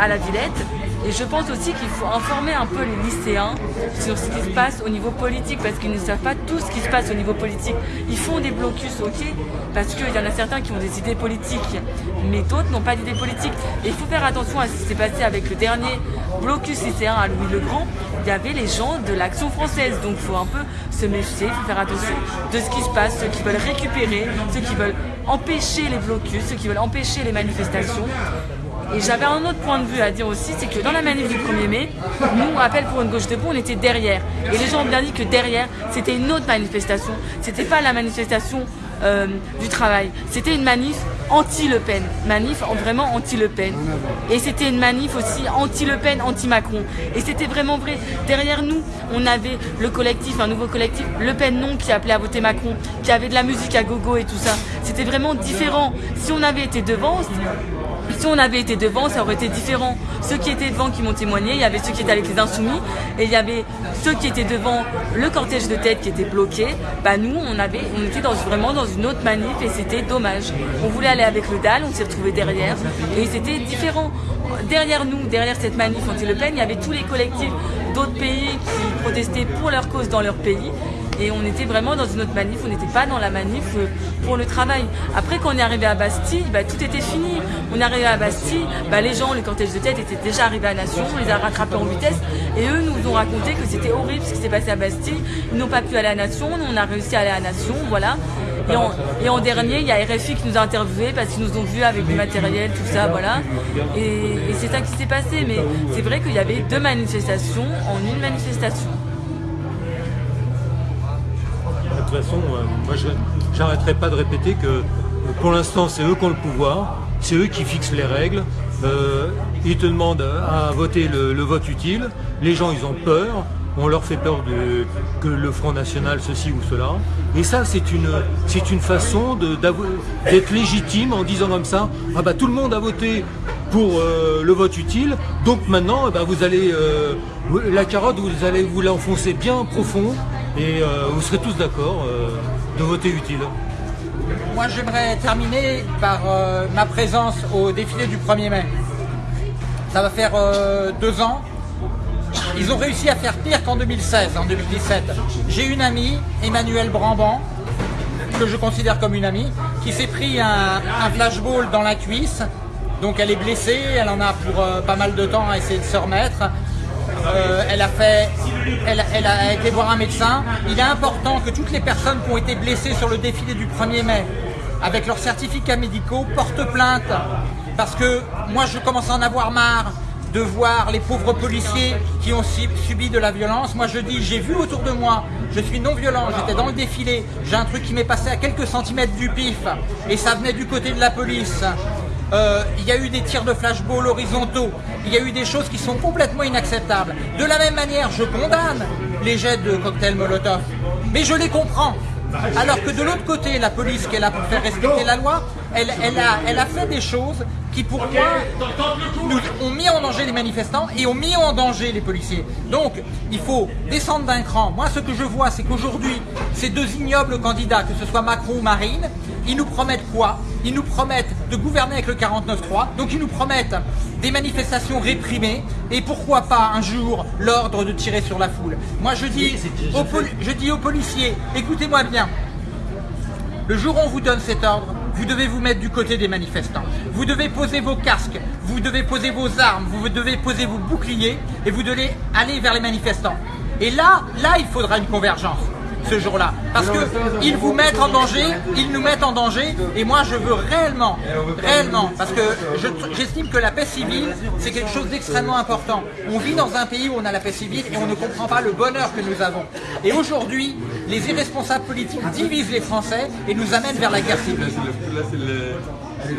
à la Villette. Et je pense aussi qu'il faut informer un peu les lycéens sur ce qui se passe au niveau politique, parce qu'ils ne savent pas tout ce qui se passe au niveau politique. Ils font des blocus, ok, parce qu'il y en a certains qui ont des idées politiques, mais d'autres n'ont pas d'idées politiques. Et il faut faire attention à ce qui s'est passé avec le dernier blocus lycéen à Louis le Grand. Il y avait les gens de l'action française, donc il faut un peu se méfier, il faut faire attention de ce qui se passe, ceux qui veulent récupérer, ceux qui veulent empêcher les blocus, ceux qui veulent empêcher les manifestations. Et j'avais un autre point de vue à dire aussi, c'est que dans la manif du 1er mai, nous, Appel pour une gauche debout, on était derrière. Et les gens ont bien dit que derrière, c'était une autre manifestation. C'était pas la manifestation euh, du travail. C'était une manif anti-Le Pen. Manif en- vraiment anti-Le Pen. Et c'était une manif aussi anti-Le Pen, anti-Macron. Et c'était vraiment vrai. Derrière nous, on avait le collectif, un nouveau collectif, Le Pen non, qui appelait à voter Macron, qui avait de la musique à gogo et tout ça. C'était vraiment différent. Si on avait été devant, si on avait été devant, ça aurait été différent. Ceux qui étaient devant qui m'ont témoigné, il y avait ceux qui étaient avec les insoumis, et il y avait ceux qui étaient devant le cortège de tête qui était bloqué. Bah nous, on avait, on était vraiment dans une autre manif et c'était dommage. On voulait aller avec le DAL, on s'est retrouvé derrière, et c'était différent. Derrière nous, derrière cette manif anti-Le Pen, il y avait tous les collectifs d'autres pays qui protestaient pour leur cause dans leur pays. Et on était vraiment dans une autre manif, on n'était pas dans la manif euh, pour le travail. Après, quand on est arrivé à Bastille, bah, tout était fini. On est arrivé à Bastille, bah, les gens, les cortèges de tête étaient déjà arrivés à Nation, on les a rattrapés en vitesse. Et eux nous ont raconté que c'était horrible ce qui s'est passé à Bastille. Ils n'ont pas pu aller à Nation, on a réussi à aller à Nation, voilà. Et en, dernier, il y a RFI qui nous a interviewés parce qu'ils nous ont vus avec du matériel, tout ça, voilà. Et c'est ça qui s'est passé. Mais c'est vrai qu'il y avait deux manifestations en une manifestation. De toute façon, euh, moi j'arrêterai pas de répéter que pour l'instant c'est eux qui ont le pouvoir, c'est eux qui fixent les règles. Euh, ils te demandent à voter le, vote utile. Les gens ils ont peur. On leur fait peur de, que le Front National ceci ou cela. Et ça c'est une une façon de- d'être légitime en disant comme ça ah bah tout le monde a voté pour euh, le vote utile. Donc maintenant, ben, vous allez la carotte, vous allez vous l'enfoncer bien profond et euh, vous serez tous d'accord euh, de voter utile. Moi, j'aimerais terminer par euh, ma présence au défilé du 1er mai. Ça va faire deux ans. Ils ont réussi à faire pire qu'en 2016, en 2017. J'ai une amie, Emmanuelle Bramban, que je considère comme une amie, qui s'est pris un, flashball dans la cuisse. Donc elle est blessée, elle en a pour pas mal de temps à essayer de se remettre. Euh, elle a fait, elle, elle a été voir un médecin. Il est important que toutes les personnes qui ont été blessées sur le défilé du 1er mai, avec leurs certificats médicaux, portent plainte. Parce que moi, je commence à en avoir marre de voir les pauvres policiers qui ont subi de la violence. Moi, je dis, j'ai vu autour de moi, je suis non violent, j'étais dans le défilé, j'ai un truc qui m'est passé à quelques centimètres du pif, et ça venait du côté de la police. Euh, il y a eu des tirs de flashball horizontaux, il y a eu des choses qui sont complètement inacceptables. De la même manière, je condamne les jets de cocktails Molotov, mais je les comprends. Alors que de l'autre côté, la police qui est là pour faire respecter la loi, elle, a fait des choses qui pour moi nous ont mis en danger les manifestants et ont mis en danger les policiers. Donc il faut descendre d'un cran. Moi ce que je vois c'est qu'aujourd'hui ces deux ignobles candidats, que ce soit Macron ou Marine, ils nous promettent quoi? Ils nous promettent de gouverner avec le 49-3, donc ils nous promettent des manifestations réprimées et pourquoi pas un jour l'ordre de tirer sur la foule. Moi je dis, aux, je dis aux policiers, écoutez-moi bien, le jour où on vous donne cet ordre, vous devez vous mettre du côté des manifestants. Vous devez poser vos casques, vous devez poser vos armes, vous devez poser vos boucliers et vous devez aller vers les manifestants. Et là, là, il faudra une convergence ce jour-là. Parce qu'ils vous mettent en danger, ils nous mettent en danger, et moi je veux réellement, réellement, parce que je- j'estime que la paix civile, c'est quelque chose d'extrêmement important. On vit dans un pays où on a la paix civile et on ne comprend pas le bonheur que nous avons. Et aujourd'hui, les irresponsables politiques divisent les Français et nous amènent vers la guerre civile.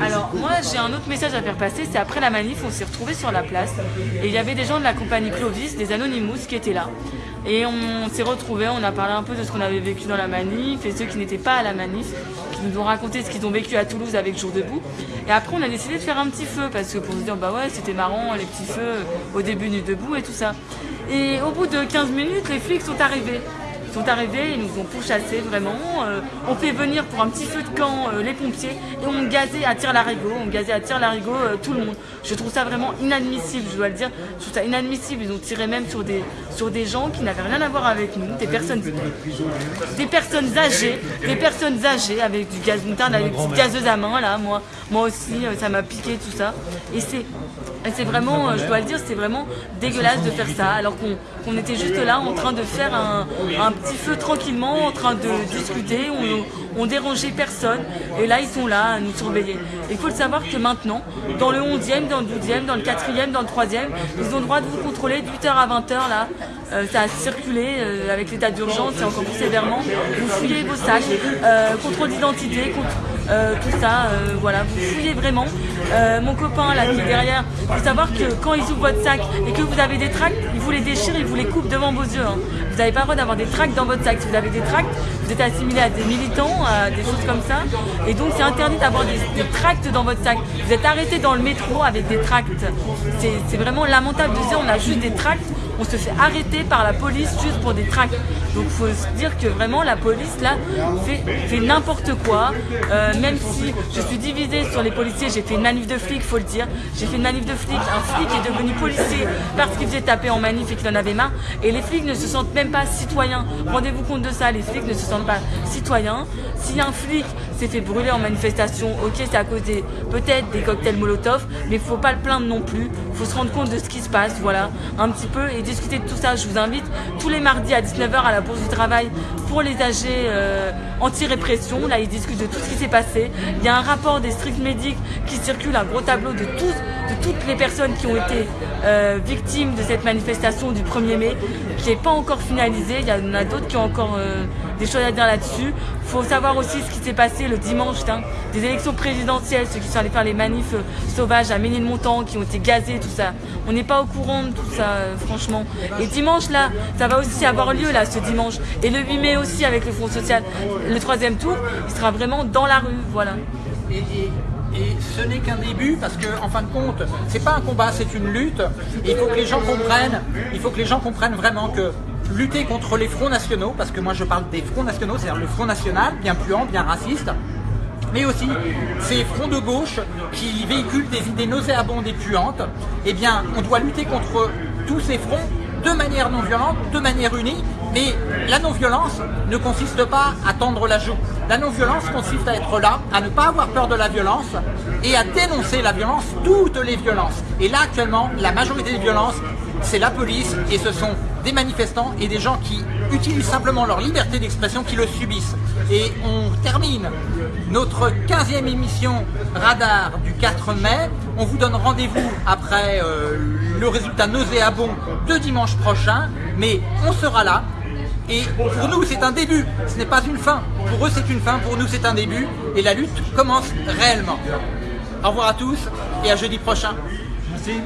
Alors moi j'ai un autre message à faire passer, c'est après la manif on s'est retrouvés sur la place et il y avait des gens de la compagnie Clovis, des Anonymous qui étaient là. Et on s'est retrouvés, on a parlé un peu de ce qu'on avait vécu dans la manif et ceux qui n'étaient pas à la manif, qui nous ont raconté ce qu'ils ont vécu à Toulouse avec Jour debout. Et après on a décidé de faire un petit feu parce que pour se dire bah ouais c'était marrant les petits feux au début du debout et tout ça. Et au bout de 15 minutes les flics sont arrivés sont arrivés, ils nous ont pourchassés vraiment. Euh, on fait venir pour un petit feu de camp euh, les pompiers et on gazait à tir larigot, on gazait à tir larigot euh, tout le monde. Je trouve ça vraiment inadmissible, je dois le dire. Je trouve ça inadmissible. Ils ont tiré même sur des, sur des gens qui n'avaient rien à voir avec nous, des personnes, des personnes âgées, des personnes âgées avec du gaz moutarde, avec des gazeuses à main là. Moi, moi aussi, euh, ça m'a piqué tout ça. Et c'est c'est vraiment, euh, je dois le dire, c'est vraiment dégueulasse de faire ça, alors qu'on qu'on était juste là en train de faire un petit feu tranquillement, en train de discuter, on, on dérangeait personne, et là ils sont là à nous surveiller. Il faut le savoir que maintenant, dans le 11e, dans le 12e, dans le 4e, dans le 3e, ils ont le droit de vous contrôler de 8h à 20h là, Euh, ça a circulé euh, avec l'état d'urgence et encore plus sévèrement. Vous fouillez vos sacs, euh, contrôle d'identité, contre- euh, tout ça, euh, voilà, vous fouillez vraiment. Euh, mon copain là qui est derrière, il faut savoir que quand ils ouvrent votre sac et que vous avez des tracts, ils vous les déchirent, ils vous les coupent devant vos yeux. hein. Vous n'avez pas le droit d'avoir des tracts dans votre sac. Si vous avez des tracts, vous êtes assimilé à des militants, à des choses comme ça. Et donc c'est interdit d'avoir des, des tracts dans votre sac. Vous êtes arrêté dans le métro avec des tracts. C'est vraiment lamentable de dire on a juste des tracts. On se fait arrêter par la police juste pour des tracts. Donc faut se dire que vraiment la police là fait, n'importe quoi. Euh, même si je suis divisée sur les policiers, j'ai fait une manif de flics, faut le dire. J'ai fait une manif de flics. Un flic est devenu policier parce qu'il faisait taper en manif et qu'il en avait marre. Et les flics ne se sentent même pas citoyens. Rendez-vous compte de ça, les flics ne se sentent pas citoyens. Si un flic s'est fait brûler en manifestation, ok, c'est à cause des peut-être des cocktails Molotov, mais faut pas le plaindre non plus. Faut se rendre compte de ce qui se passe, voilà, un petit peu et discuter de tout ça. Je vous invite tous les mardis à 19h à la Bourse du Travail pour les AG euh, anti-répression. Là, ils discutent de tout ce qui s'est passé. Il y a un rapport des stricts médics qui circule, un gros tableau de, de toutes les personnes qui ont été euh, victimes de cette manifestation du 1er mai, qui n'est pas encore finalisé. Il y en a d'autres qui ont encore euh, des choses à dire là-dessus. Il faut savoir aussi ce qui s'est passé le dimanche, hein, des élections présidentielles, ceux qui sont allés faire les manifs euh, sauvages à Ménilmontant, qui ont été gazés, tout ça. On n'est pas au courant de tout ça, euh, franchement. Et dimanche, là, ça va aussi avoir lieu, là, ce dimanche. Et le 8 mai aussi, avec le Front Social. Le troisième tour, il sera vraiment dans la rue, voilà. Et, ce n'est qu'un début parce que, en fin de compte, c'est pas un combat, c'est une lutte. Et il faut que les gens comprennent, il faut que les gens comprennent vraiment que lutter contre les fronts nationaux, parce que moi je parle des fronts nationaux, c'est-à-dire le front national, bien puant, bien raciste, mais aussi ces fronts de gauche qui véhiculent des idées nauséabondes et puantes, eh bien, on doit lutter contre tous ces fronts de manière non violente, de manière unie, mais la non-violence ne consiste pas à tendre la joue. La non-violence consiste à être là, à ne pas avoir peur de la violence et à dénoncer la violence, toutes les violences. Et là, actuellement, la majorité des violences, c'est la police et ce sont des manifestants et des gens qui utilisent simplement leur liberté d'expression qui le subissent. Et on termine notre 15e émission Radar du 4 mai. On vous donne rendez-vous après euh, le résultat nauséabond de dimanche prochain, mais on sera là. Et pour nous, c'est un début, ce n'est pas une fin. Pour eux, c'est une fin, pour nous, c'est un début. Et la lutte commence réellement. Au revoir à tous et à jeudi prochain. Merci.